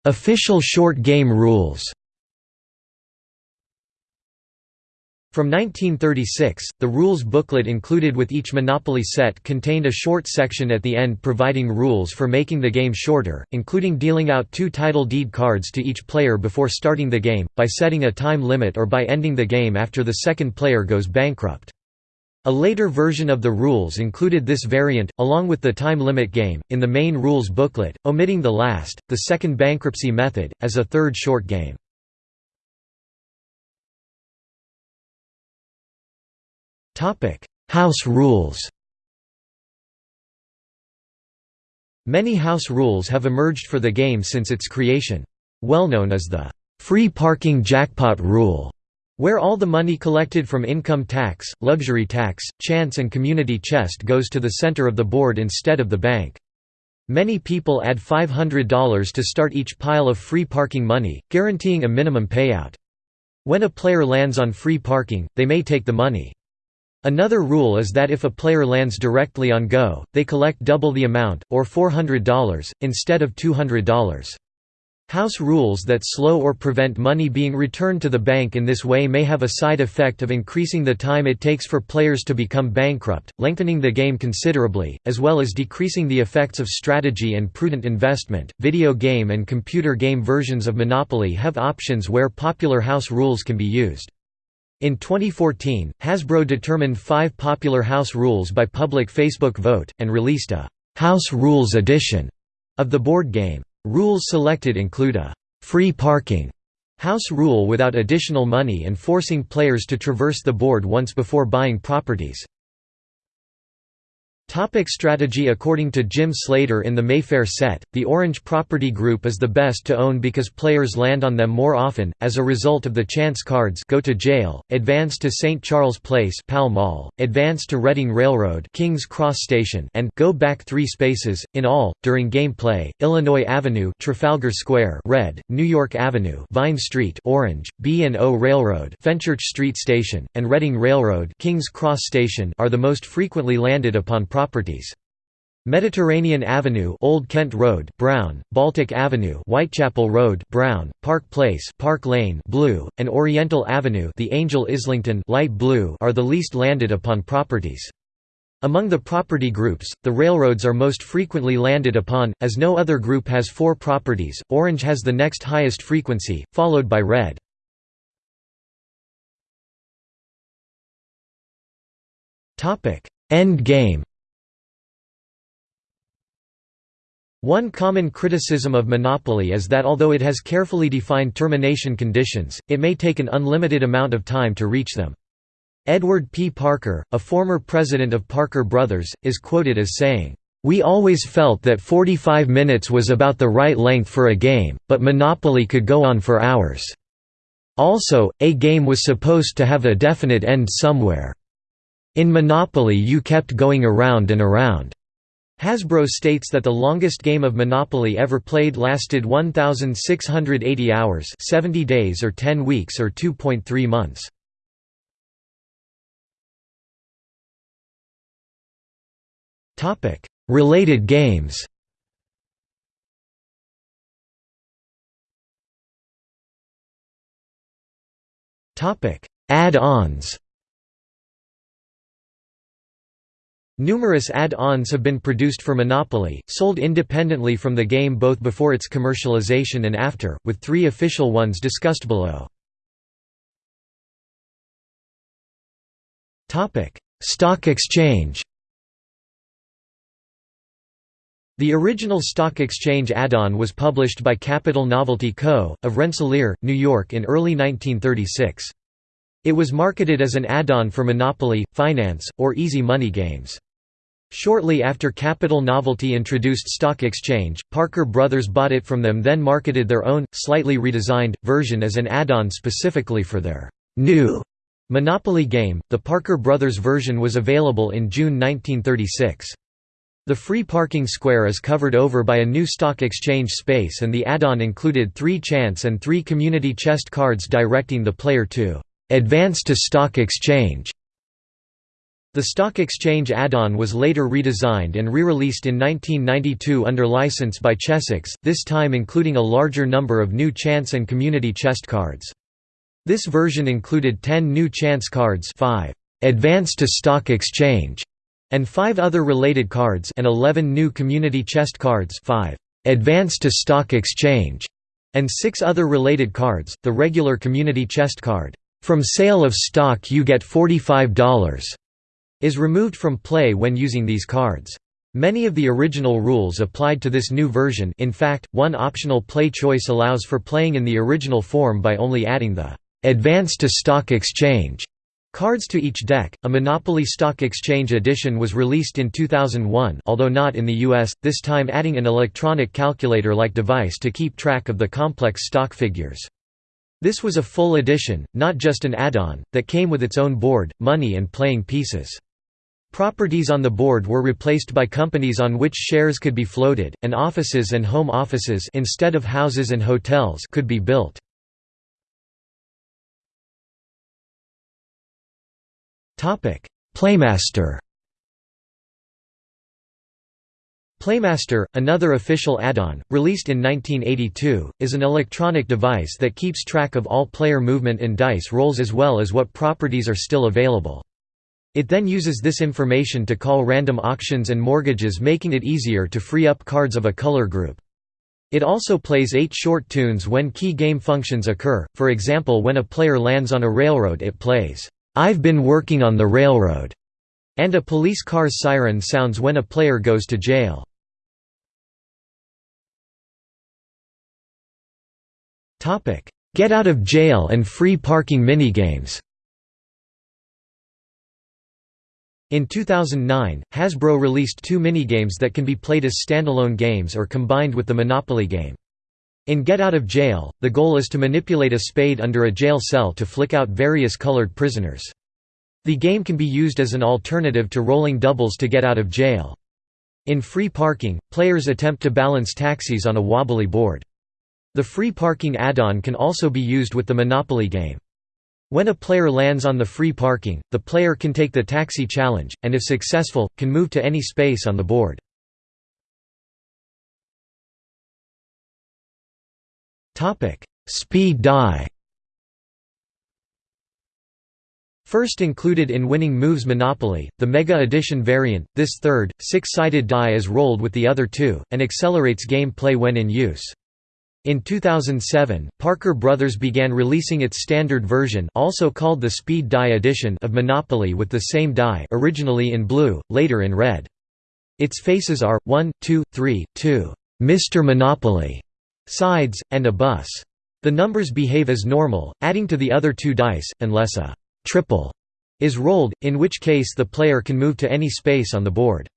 Official short game rules From 1936, the rules booklet included with each Monopoly set contained a short section at the end providing rules for making the game shorter, including dealing out two title deed cards to each player before starting the game, by setting a time limit or by ending the game after the second player goes bankrupt. A later version of the rules included this variant, along with the time limit game, in the main rules booklet, omitting the last, the second bankruptcy method, as a third short game. House rules Many house rules have emerged for the game since its creation. Well known as the «free parking jackpot rule», where all the money collected from income tax, luxury tax, chance and community chest goes to the center of the board instead of the bank. Many people add $500 to start each pile of free parking money, guaranteeing a minimum payout. When a player lands on free parking, they may take the money. Another rule is that if a player lands directly on Go, they collect double the amount, or $400, instead of $200. House rules that slow or prevent money being returned to the bank in this way may have a side effect of increasing the time it takes for players to become bankrupt, lengthening the game considerably, as well as decreasing the effects of strategy and prudent investment. Video game and computer game versions of Monopoly have options where popular house rules can be used. In 2014, Hasbro determined five popular house rules by public Facebook vote, and released a «House Rules Edition» of the board game. Rules selected include a «free parking» house rule without additional money and forcing players to traverse the board once before buying properties. Topic strategy According to Jim Slater in the Mayfair set, the Orange property group is the best to own because players land on them more often, as a result of the chance cards Go to Jail, Advance to St. Charles Place Pall Mall, Advance to Reading Railroad King's Cross Station and Go Back Three Spaces. In all, during gameplay, Illinois Avenue Trafalgar Square Red, New York Avenue Vine Street Orange, B&O Railroad Fenchurch Street Station, and Reading Railroad King's Cross Station are the most frequently landed upon properties. Mediterranean Avenue Old Kent Road Brown, Baltic Avenue Whitechapel Road Brown, Park Place Park Lane Blue, and Oriental Avenue The Angel Islington Light Blue are the least landed upon properties. Among the property groups, the railroads are most frequently landed upon, as no other group has four properties, orange has the next highest frequency, followed by red. End game One common criticism of monopoly is that although it has carefully defined termination conditions, it may take an unlimited amount of time to reach them. Edward P. Parker, a former president of Parker Brothers, is quoted as saying, "...we always felt that 45 minutes was about the right length for a game, but Monopoly could go on for hours. Also, a game was supposed to have a definite end somewhere. In Monopoly you kept going around and around." Hasbro states that the longest game of Monopoly ever played lasted 1,680 hours 70 days or 10 weeks or 2.3 months. Related games Add-ons Numerous add-ons have been produced for Monopoly, sold independently from the game both before its commercialization and after, with three official ones discussed below. Stock exchange The original Stock Exchange add-on was published by Capital Novelty Co., of Rensselaer, New York in early 1936. It was marketed as an add-on for Monopoly, Finance, or Easy Money games. Shortly after Capital Novelty introduced Stock Exchange, Parker Brothers bought it from them then marketed their own, slightly redesigned, version as an add-on specifically for their new Monopoly game. The Parker Brothers version was available in June 1936. The free parking square is covered over by a new stock exchange space and the add-on included three chance and three community chest cards directing the player to "'advance to stock exchange' The Stock Exchange add-on was later redesigned and re-released in 1992 under license by Chessex, this time including a larger number of new chance and community chest cards. This version included 10 new chance cards 5 advance to stock exchange and five other related cards and 11 new community chest cards 5 advance to stock exchange and six other related cards, the regular community chest card, "'From sale of stock you get $45' is removed from play when using these cards. Many of the original rules applied to this new version in fact, one optional play choice allows for playing in the original form by only adding the "'Advance to Stock Exchange' Cards to each deck. A Monopoly Stock Exchange edition was released in 2001, although not in the US, this time adding an electronic calculator-like device to keep track of the complex stock figures. This was a full edition, not just an add-on, that came with its own board, money and playing pieces. Properties on the board were replaced by companies on which shares could be floated, and offices and home offices instead of houses and hotels could be built. Playmaster Playmaster, another official add-on, released in 1982, is an electronic device that keeps track of all player movement and dice rolls as well as what properties are still available. It then uses this information to call random auctions and mortgages making it easier to free up cards of a color group. It also plays eight short tunes when key game functions occur, for example when a player lands on a railroad it plays, I've been working on the railroad, and a police car's siren sounds when a player goes to jail. Get out of jail and free parking minigames In 2009, Hasbro released two minigames that can be played as standalone games or combined with the Monopoly game. In Get Out of Jail, the goal is to manipulate a spade under a jail cell to flick out various colored prisoners. The game can be used as an alternative to rolling doubles to get out of jail. In free parking, players attempt to balance taxis on a wobbly board. The free parking add-on can also be used with the Monopoly game. When a player lands on the free parking, the player can take the taxi challenge, and if successful, can move to any space on the board. Speed die First included in Winning Moves Monopoly, the Mega Edition variant, this third, six-sided die is rolled with the other two, and accelerates game play when in use. In 2007, Parker Brothers began releasing its standard version also called the Speed Die Edition of Monopoly with the same die originally in blue, later in red. Its faces are, 1, 2, 3, 2, Mr. Monopoly, sides, and a bus. The numbers behave as normal, adding to the other two dice, unless a triple is rolled, in which case the player can move to any space on the board.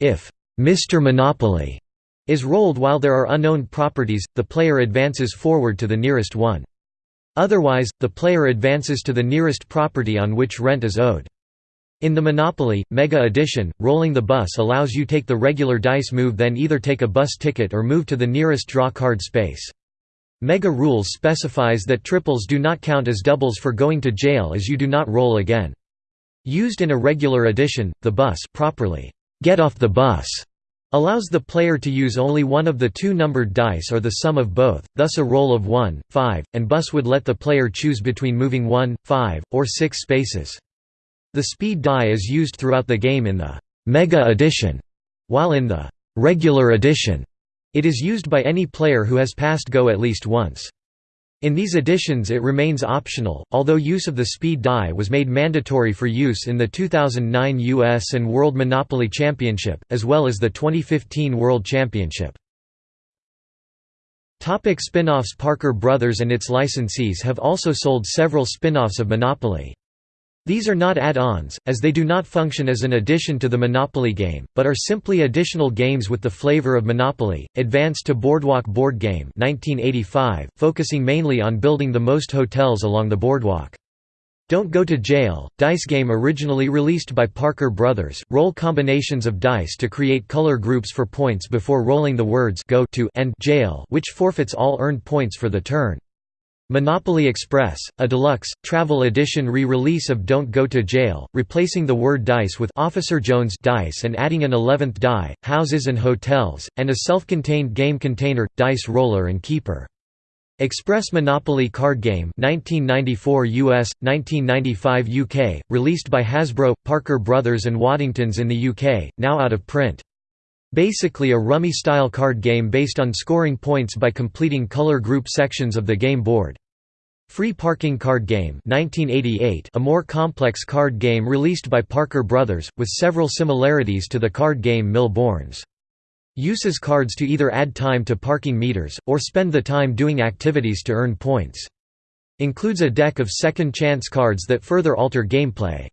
If Mr. Monopoly is rolled while there are unknown properties, the player advances forward to the nearest one. Otherwise, the player advances to the nearest property on which rent is owed. In the Monopoly, Mega Edition, rolling the bus allows you take the regular dice move then either take a bus ticket or move to the nearest draw card space. Mega Rules specifies that triples do not count as doubles for going to jail as you do not roll again. Used in a regular edition, the bus properly, get off the bus allows the player to use only one of the two numbered dice or the sum of both, thus a roll of 1, 5, and bus would let the player choose between moving 1, 5, or 6 spaces. The speed die is used throughout the game in the Mega Edition, while in the regular edition, it is used by any player who has passed Go at least once. In these editions it remains optional, although use of the speed die was made mandatory for use in the 2009 US and World Monopoly Championship, as well as the 2015 World Championship. Topic spin-offs Parker Brothers and its licensees have also sold several spin-offs of Monopoly. These are not add-ons, as they do not function as an addition to the Monopoly game, but are simply additional games with the flavor of Monopoly. Advanced to Boardwalk Board Game 1985, focusing mainly on building the most hotels along the boardwalk. Don't Go to Jail, dice game originally released by Parker Brothers, roll combinations of dice to create color groups for points before rolling the words Go to and Jail which forfeits all earned points for the turn. Monopoly Express, a deluxe, travel edition re-release of Don't Go to Jail, replacing the word dice with Officer Jones dice and adding an 11th die, houses and hotels, and a self-contained game container, dice roller and keeper. Express Monopoly card game 1994 US, 1995 UK, released by Hasbro, Parker Brothers and Waddingtons in the UK, now out of print. Basically a rummy-style card game based on scoring points by completing color group sections of the game board. Free Parking Card Game 1988, a more complex card game released by Parker Brothers, with several similarities to the card game Mille Bornes. Uses cards to either add time to parking meters, or spend the time doing activities to earn points. Includes a deck of second chance cards that further alter gameplay.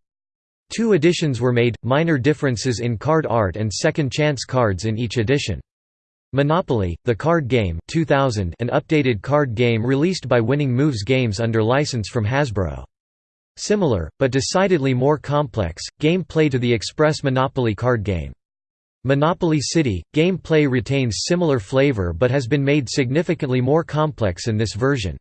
Two editions were made, minor differences in card art and second chance cards in each edition. Monopoly, the card game 2000 an updated card game released by Winning Moves Games under license from Hasbro. Similar, but decidedly more complex, game play to the Express Monopoly card game. Monopoly City, game play retains similar flavor but has been made significantly more complex in this version.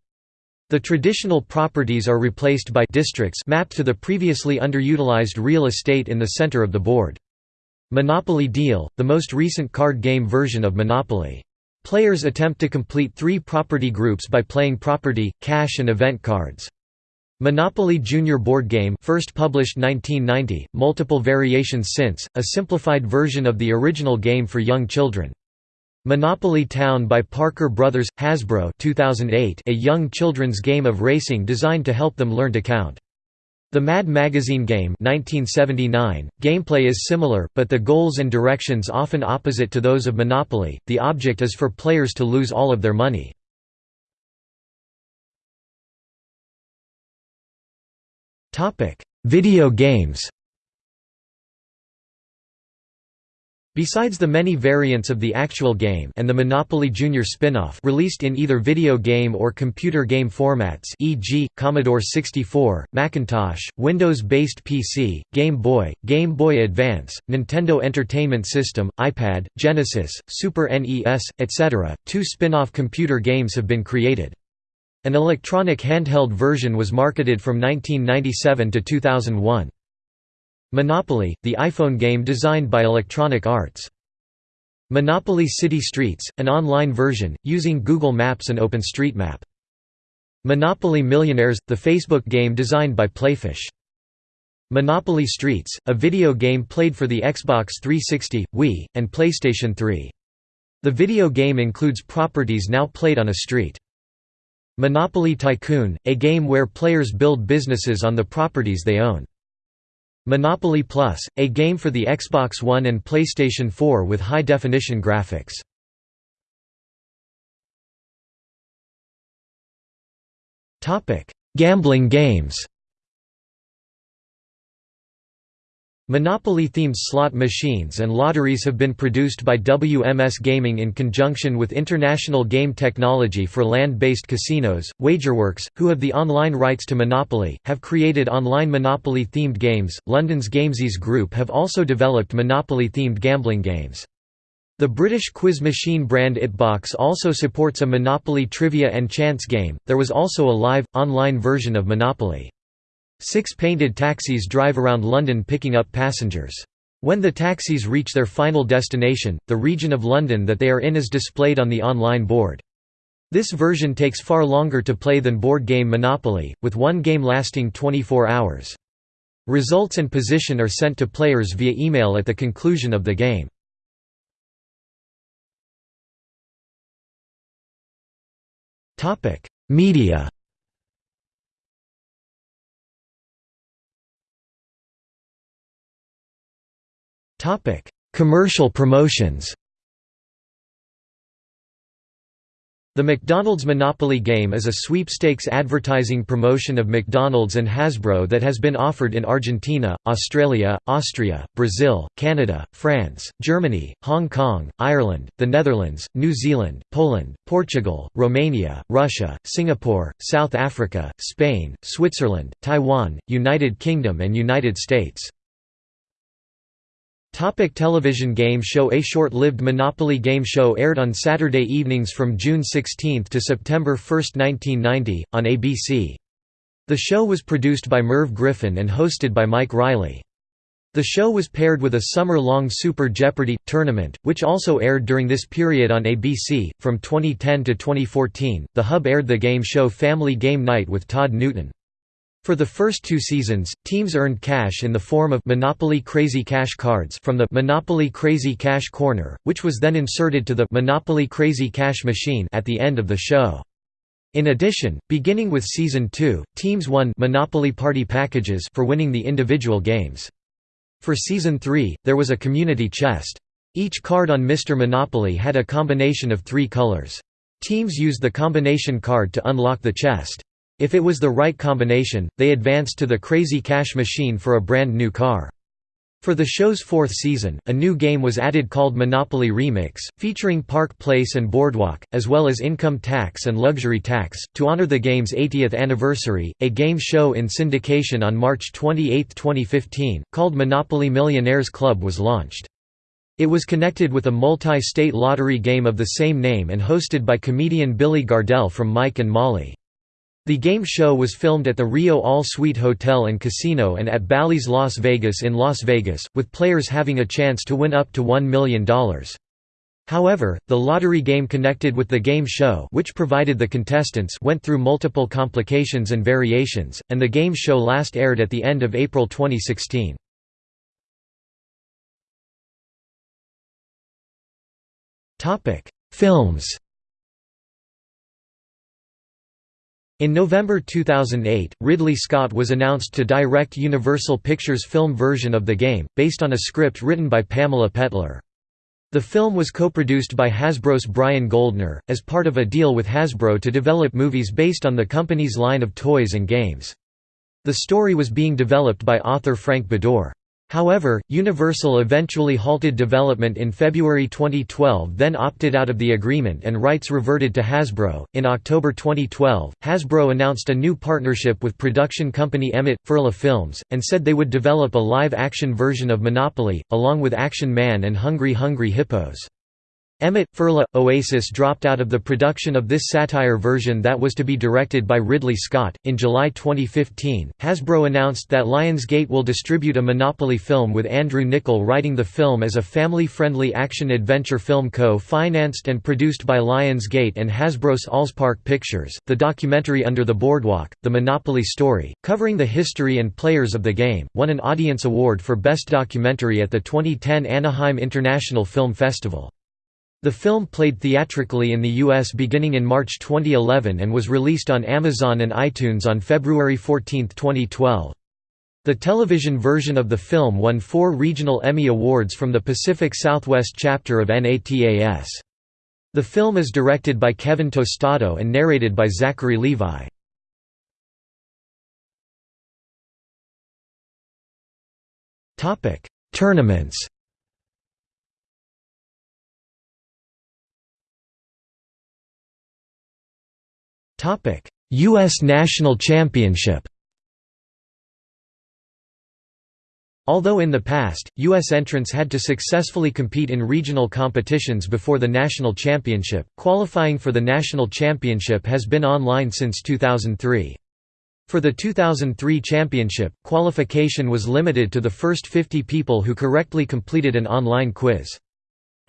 The traditional properties are replaced by districts mapped to the previously underutilized real estate in the center of the board. Monopoly Deal, the most recent card game version of Monopoly. Players attempt to complete three property groups by playing property, cash and event cards. Monopoly Junior board game first published 1990, multiple variations since, a simplified version of the original game for young children. Monopoly Town by Parker Brothers – Hasbro 2008 a young children's game of racing designed to help them learn to count. The Mad Magazine game 1979, gameplay is similar, but the goals and directions often opposite to those of Monopoly, the object is for players to lose all of their money. Video games Besides the many variants of the actual game and the Monopoly Junior spin-off released in either video game or computer game formats e.g., Commodore 64, Macintosh, Windows-based PC, Game Boy, Game Boy Advance, Nintendo Entertainment System, iPad, Genesis, Super NES, etc., two spin-off computer games have been created. An electronic handheld version was marketed from 1997 to 2001. Monopoly, the iPhone game designed by Electronic Arts. Monopoly City Streets, an online version, using Google Maps and OpenStreetMap. Monopoly Millionaires, the Facebook game designed by Playfish. Monopoly Streets, a video game played for the Xbox 360, Wii, and PlayStation 3. The video game includes properties now played on a street. Monopoly Tycoon, a game where players build businesses on the properties they own. Monopoly Plus, a game for the Xbox One and PlayStation 4 with high-definition graphics. Gambling games Monopoly-themed slot machines and lotteries have been produced by WMS Gaming in conjunction with International Game Technology for land-based casinos. Wagerworks, who have the online rights to Monopoly, have created online Monopoly-themed games. London's Gamesys Group have also developed Monopoly-themed gambling games. The British quiz machine brand Itbox also supports a Monopoly trivia and chance game. There was also a live, online version of Monopoly. Six painted taxis drive around London picking up passengers. When the taxis reach their final destination, the region of London that they are in is displayed on the online board. This version takes far longer to play than board game Monopoly, with one game lasting 24 hours. Results and position are sent to players via email at the conclusion of the game. Media Topic: Commercial promotions. The McDonald's Monopoly game is a sweepstakes advertising promotion of McDonald's and Hasbro that has been offered in Argentina, Australia, Austria, Brazil, Canada, France, Germany, Hong Kong, Ireland, the Netherlands, New Zealand, Poland, Portugal, Romania, Russia, Singapore, South Africa, Spain, Switzerland, Taiwan, United Kingdom and United States. Topic television game show A short-lived Monopoly game show aired on Saturday evenings from June 16 to September 1, 1990, on ABC. The show was produced by Merv Griffin and hosted by Mike Riley. The show was paired with a summer-long Super Jeopardy! tournament, which also aired during this period on ABC. From 2010 to 2014, The Hub aired the game show Family Game Night with Todd Newton. For the first two seasons, teams earned cash in the form of Monopoly Crazy Cash cards from the Monopoly Crazy Cash Corner, which was then inserted to the Monopoly Crazy Cash machine at the end of the show. In addition, beginning with Season 2, teams won Monopoly Party packages for winning the individual games. For Season 3, there was a community chest. Each card on Mr. Monopoly had a combination of three colors. Teams used the combination card to unlock the chest. If it was the right combination, they advanced to the Crazy Cash machine for a brand new car. For the show's fourth season, a new game was added called Monopoly Remix, featuring Park Place and Boardwalk, as well as income tax and luxury tax. To honor the game's 80th anniversary, a game show in syndication on March 28, 2015, called Monopoly Millionaires Club was launched. It was connected with a multi-state lottery game of the same name and hosted by comedian Billy Gardell from Mike and Molly. The game show was filmed at the Rio All Suite Hotel and Casino and at Bally's Las Vegas in Las Vegas, with players having a chance to win up to $1 million. However, the lottery game connected with the game show which provided the contestants went through multiple complications and variations, and the game show last aired at the end of April 2016. Films In November 2008, Ridley Scott was announced to direct Universal Pictures' film version of the game, based on a script written by Pamela Pettler. The film was co-produced by Hasbro's Brian Goldner, as part of a deal with Hasbro to develop movies based on the company's line of toys and games. The story was being developed by author Frank Beddor. However, Universal eventually halted development in February 2012, then opted out of the agreement and rights reverted to Hasbro. In October 2012, Hasbro announced a new partnership with production company Emmett Furla Films, and said they would develop a live action version of Monopoly, along with Action Man and Hungry Hungry Hippos. Emmett Furla Oasis dropped out of the production of this satire version that was to be directed by Ridley Scott. In July 2015, Hasbro announced that Lionsgate will distribute a Monopoly film with Andrew Niccol writing the film as a family friendly action adventure film co financed and produced by Lionsgate and Hasbro's Allspark Pictures. The documentary Under the Boardwalk, The Monopoly Story, covering the history and players of the game, won an Audience Award for Best Documentary at the 2010 Anaheim International Film Festival. The film played theatrically in the U.S. beginning in March 2011 and was released on Amazon and iTunes on February 14, 2012. The television version of the film won four regional Emmy Awards from the Pacific Southwest chapter of NATAS. The film is directed by Kevin Tostado and narrated by Zachary Levi. Tournaments U.S. National Championship Although in the past, U.S. entrants had to successfully compete in regional competitions before the national championship, qualifying for the national championship has been online since 2003. For the 2003 championship, qualification was limited to the first 50 people who correctly completed an online quiz.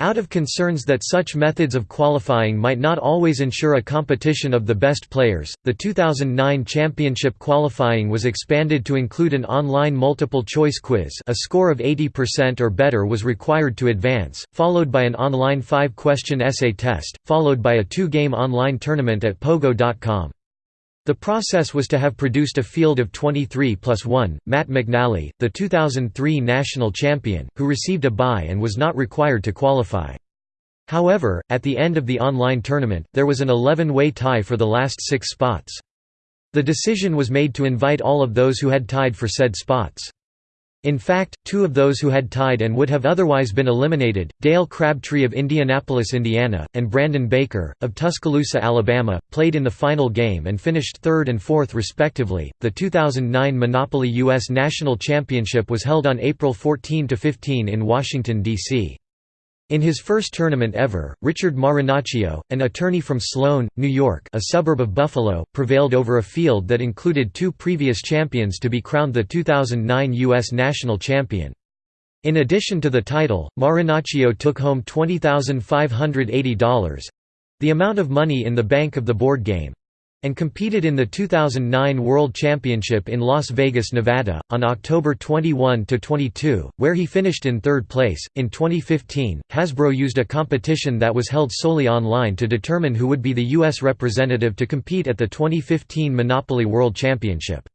Out of concerns that such methods of qualifying might not always ensure a competition of the best players, the 2009 championship qualifying was expanded to include an online multiple-choice quiz a score of 80% or better was required to advance, followed by an online five-question essay test, followed by a two-game online tournament at pogo.com. The process was to have produced a field of 23 plus 1. Matt McNally, the 2003 national champion, who received a bye and was not required to qualify. However, at the end of the online tournament, there was an 11-way tie for the last six spots. The decision was made to invite all of those who had tied for said spots. In fact, two of those who had tied and would have otherwise been eliminated, Dale Crabtree of Indianapolis, Indiana, and Brandon Baker, of Tuscaloosa, Alabama, played in the final game and finished third and fourth respectively. The 2009 Monopoly U.S. National Championship was held on April 14 to 15 in Washington, D.C. In his first tournament ever, Richard Marinaccio, an attorney from Sloan, New York a suburb of Buffalo, prevailed over a field that included two previous champions to be crowned the 2009 U.S. national champion. In addition to the title, Marinaccio took home $20,580—the amount of money in the bank of the board game, and competed in the 2009 World Championship in Las Vegas, Nevada, on October 21 to 22, where he finished in third place. In 2015, Hasbro used a competition that was held solely online to determine who would be the U.S. representative to compete at the 2015 Monopoly World Championship.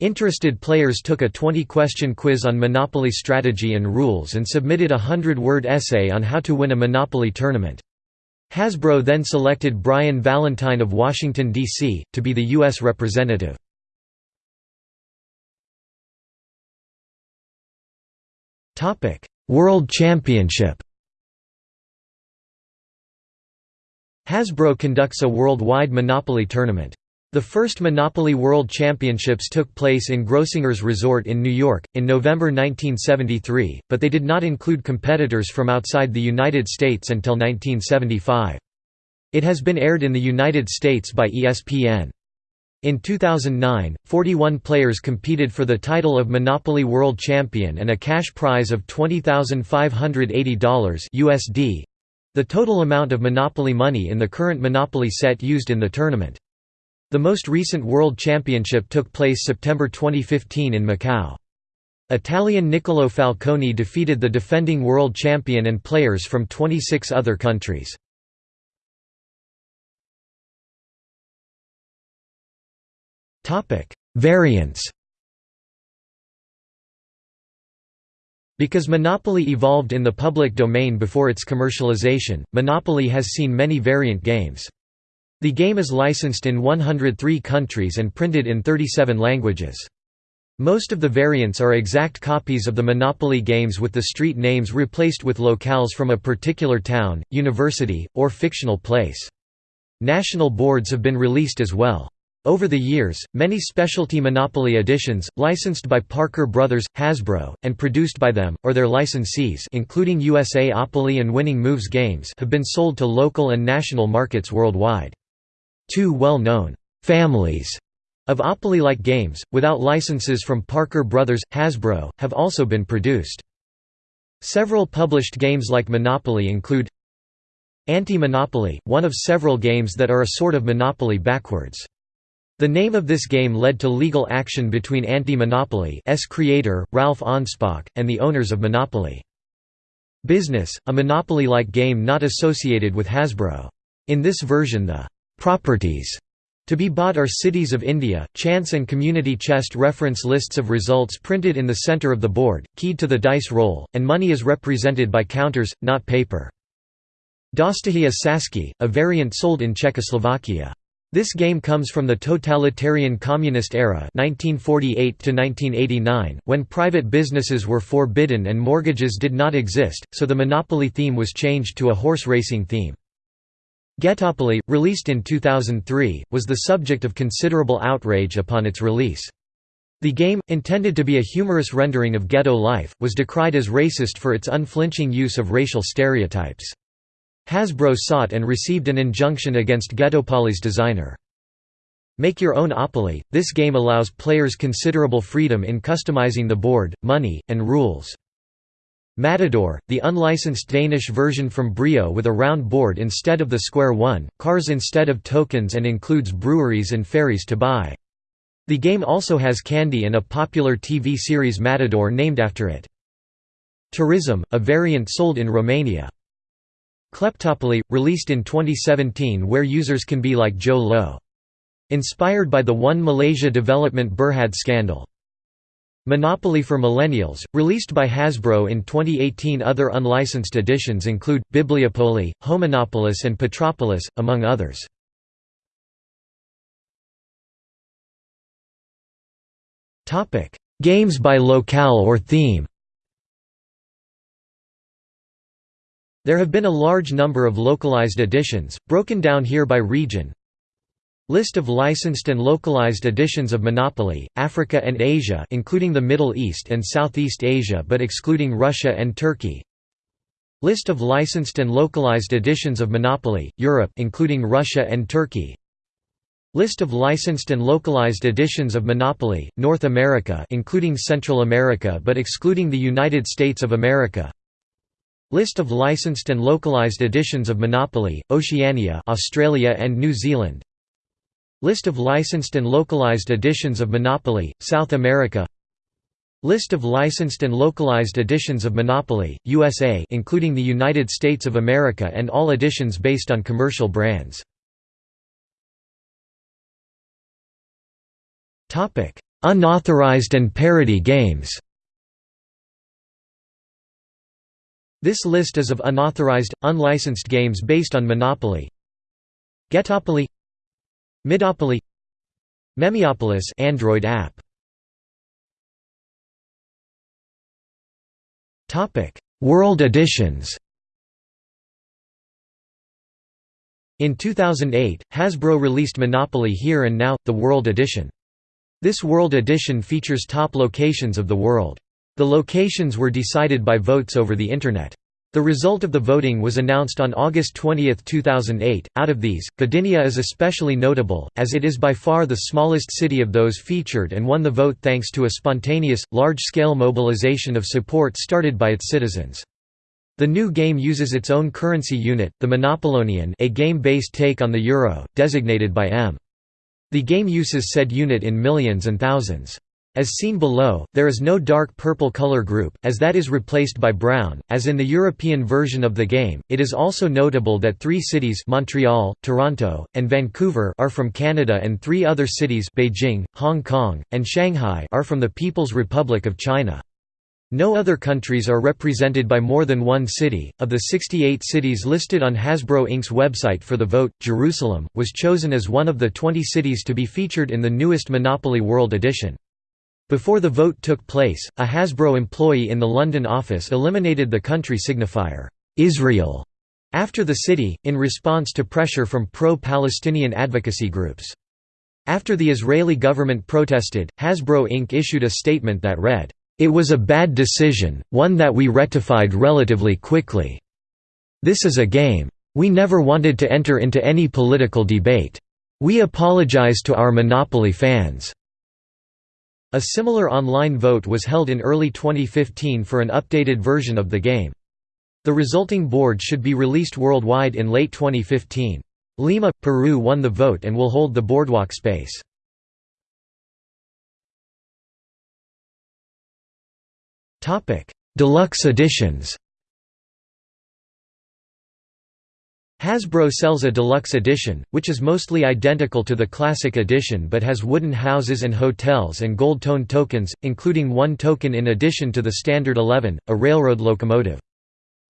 Interested players took a 20-question quiz on Monopoly strategy and rules and submitted a 100-word essay on how to win a Monopoly tournament. Hasbro then selected Brian Valentine of Washington, D.C., to be the U.S. representative. World Championship Hasbro conducts a worldwide Monopoly tournament. The first Monopoly World Championships took place in Grossinger's Resort in New York, in November 1973, but they did not include competitors from outside the United States until 1975. It has been aired in the United States by ESPN. In 2009, 41 players competed for the title of Monopoly World Champion and a cash prize of $20,580 USD, the total amount of Monopoly money in the current Monopoly set used in the tournament. The most recent World Championship took place September 2015 in Macau. Italian Niccolò Falconi defeated the defending world champion and players from 26 other countries. Variants Because Monopoly evolved in the public domain before its commercialization, Monopoly has seen many variant games. The game is licensed in 103 countries and printed in 37 languages. Most of the variants are exact copies of the Monopoly games with the street names replaced with locales from a particular town, university, or fictional place. National boards have been released as well. Over the years, many specialty Monopoly editions, licensed by Parker Brothers, Hasbro, and produced by them, or their licensees including USA Opoly and Winning Moves Games have been sold to local and national markets worldwide. Two well-known «families» of Opoly-like games, without licenses from Parker Brothers, Hasbro, have also been produced. Several published games like Monopoly include Anti-Monopoly, one of several games that are a sort of Monopoly backwards. The name of this game led to legal action between Anti-Monopoly's creator, Ralph Anspach, and the owners of Monopoly. Business, a Monopoly-like game not associated with Hasbro. In this version the Properties to be bought are Cities of India, chance and community chest reference lists of results printed in the center of the board, keyed to the dice roll, and money is represented by counters, not paper. Dostohia Saski, a variant sold in Czechoslovakia. This game comes from the totalitarian communist era 1948 1989 when private businesses were forbidden and mortgages did not exist, so the Monopoly theme was changed to a horse racing theme. Ghettopoly, released in 2003, was the subject of considerable outrage upon its release. The game, intended to be a humorous rendering of ghetto life, was decried as racist for its unflinching use of racial stereotypes. Hasbro sought and received an injunction against Ghettopoly's designer. Make Your Own Opoly – This game allows players considerable freedom in customizing the board, money, and rules. Matador, the unlicensed Danish version from Brio with a round board instead of the square one, cars instead of tokens and includes breweries and ferries to buy. The game also has candy and a popular TV series Matador named after it. Tourism, a variant sold in Romania. Kleptopoly, released in 2017 where users can be like Jho Low. Inspired by the One Malaysia Development Berhad scandal. Monopoly for Millennials, released by Hasbro in 2018 Other unlicensed editions include, Bibliopoly, Homonopolis and Petropolis, among others. Games by locale or theme There have been a large number of localized editions, broken down here by region. List of licensed and localized editions of Monopoly, Africa and Asia including the Middle East and Southeast Asia but excluding Russia and Turkey. List of licensed and localized editions of Monopoly, Europe including Russia and Turkey. List of licensed and localized editions of Monopoly, North America including Central America but excluding the United States of America. List of licensed and localized editions of Monopoly, Oceania Australia and New Zealand List of licensed and localized editions of Monopoly, South America List of licensed and localized editions of Monopoly, USA including the United States of America and all editions based on commercial brands. Unauthorized and parody games This list is of unauthorized, unlicensed games based on Monopoly. Ghettopoly Midopoly Android app Topic: World editions. In 2008, Hasbro released Monopoly Here and Now: The World Edition. This World Edition features top locations of the world. The locations were decided by votes over the Internet. The result of the voting was announced on August 20, 2008. Out of these, Gdynia is especially notable, as it is by far the smallest city of those featured and won the vote thanks to a spontaneous, large-scale mobilization of support started by its citizens. The new game uses its own currency unit, the Monopolonian a game-based take on the euro, designated by M. The game uses said unit in millions and thousands. As seen below, there is no dark purple color group, as that is replaced by brown, as in the European version of the game. It is also notable that three cities Montreal, Toronto, and Vancouver are from Canada and three other cities Beijing, Hong Kong, and Shanghai are from the People's Republic of China. No other countries are represented by more than one city. Of the 68 cities listed on Hasbro Inc.'s website for the vote, Jerusalem was chosen as one of the 20 cities to be featured in the newest Monopoly World Edition. Before the vote took place, a Hasbro employee in the London office eliminated the country signifier, Israel, after the city, in response to pressure from pro-Palestinian advocacy groups. After the Israeli government protested, Hasbro Inc. issued a statement that read, "...it was a bad decision, one that we rectified relatively quickly. This is a game. We never wanted to enter into any political debate. We apologize to our Monopoly fans." A similar online vote was held in early 2015 for an updated version of the game. The resulting board should be released worldwide in late 2015. Lima, Peru won the vote and will hold the boardwalk space. Deluxe editions Hasbro sells a deluxe edition, which is mostly identical to the classic edition but has wooden houses and hotels and gold-tone tokens, including one token in addition to the standard 11, a railroad locomotive.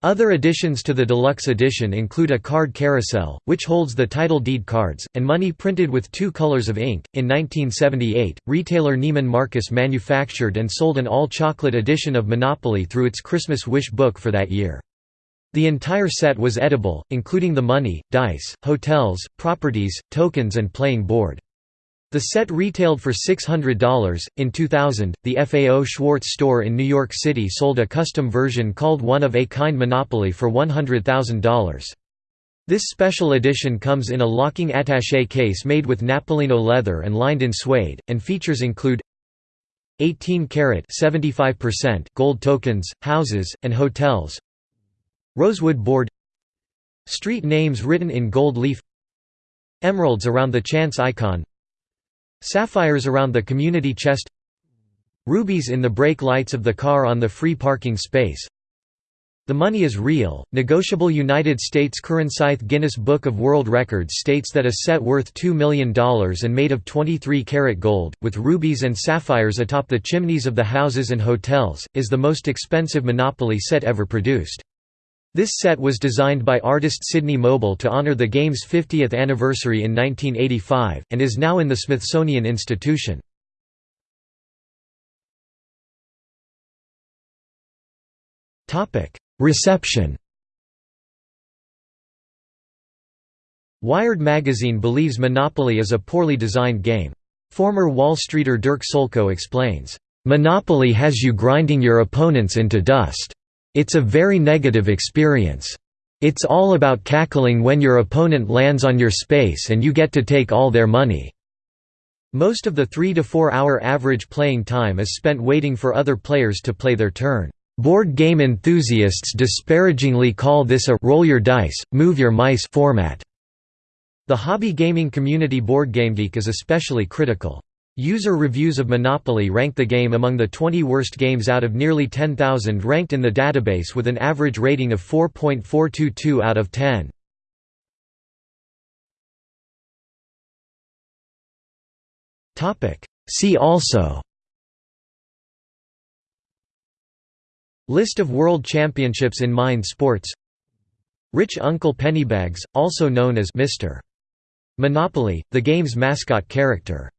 Other additions to the deluxe edition include a card carousel, which holds the title deed cards, and money printed with two colors of ink. In 1978, retailer Neiman Marcus manufactured and sold an all chocolate edition of Monopoly through its Christmas Wish book for that year. The entire set was edible, including the money, dice, hotels, properties, tokens, and playing board. The set retailed for $600. In 2000, the FAO Schwarz store in New York City sold a custom version called One of a Kind Monopoly for $100,000. This special edition comes in a locking attaché case made with Napolino leather and lined in suede, and features include 18 karat 75% gold tokens, houses, and hotels Rosewood board. Street names written in gold leaf. Emeralds around the chance icon. Sapphires around the community chest. Rubies in the brake lights of the car on the free parking space. The money is real. Negotiable United States currency Guinness Book of World Records states that a set worth $2 million and made of 23 karat gold, with rubies and sapphires atop the chimneys of the houses and hotels, is the most expensive Monopoly set ever produced. This set was designed by artist Sidney Mobell to honor the game's 50th anniversary in 1985, and is now in the Smithsonian Institution. Reception Wired magazine believes Monopoly is a poorly designed game. Former Wall Streeter Derk Solko explains, "...Monopoly has you grinding your opponents into dust." It's a very negative experience. It's all about cackling when your opponent lands on your space and you get to take all their money. Most of the 3 to 4 hour average playing time is spent waiting for other players to play their turn. Board game enthusiasts disparagingly call this a roll your dice, move your mice format. The hobby gaming community BoardGameGeek is especially critical. User reviews of Monopoly rank the game among the 20 worst games out of nearly 10,000 ranked in the database with an average rating of 4.422 out of 10. See also List of World Championships in Mind Sports Rich Uncle Pennybags, also known as Mr. Monopoly, the game's mascot character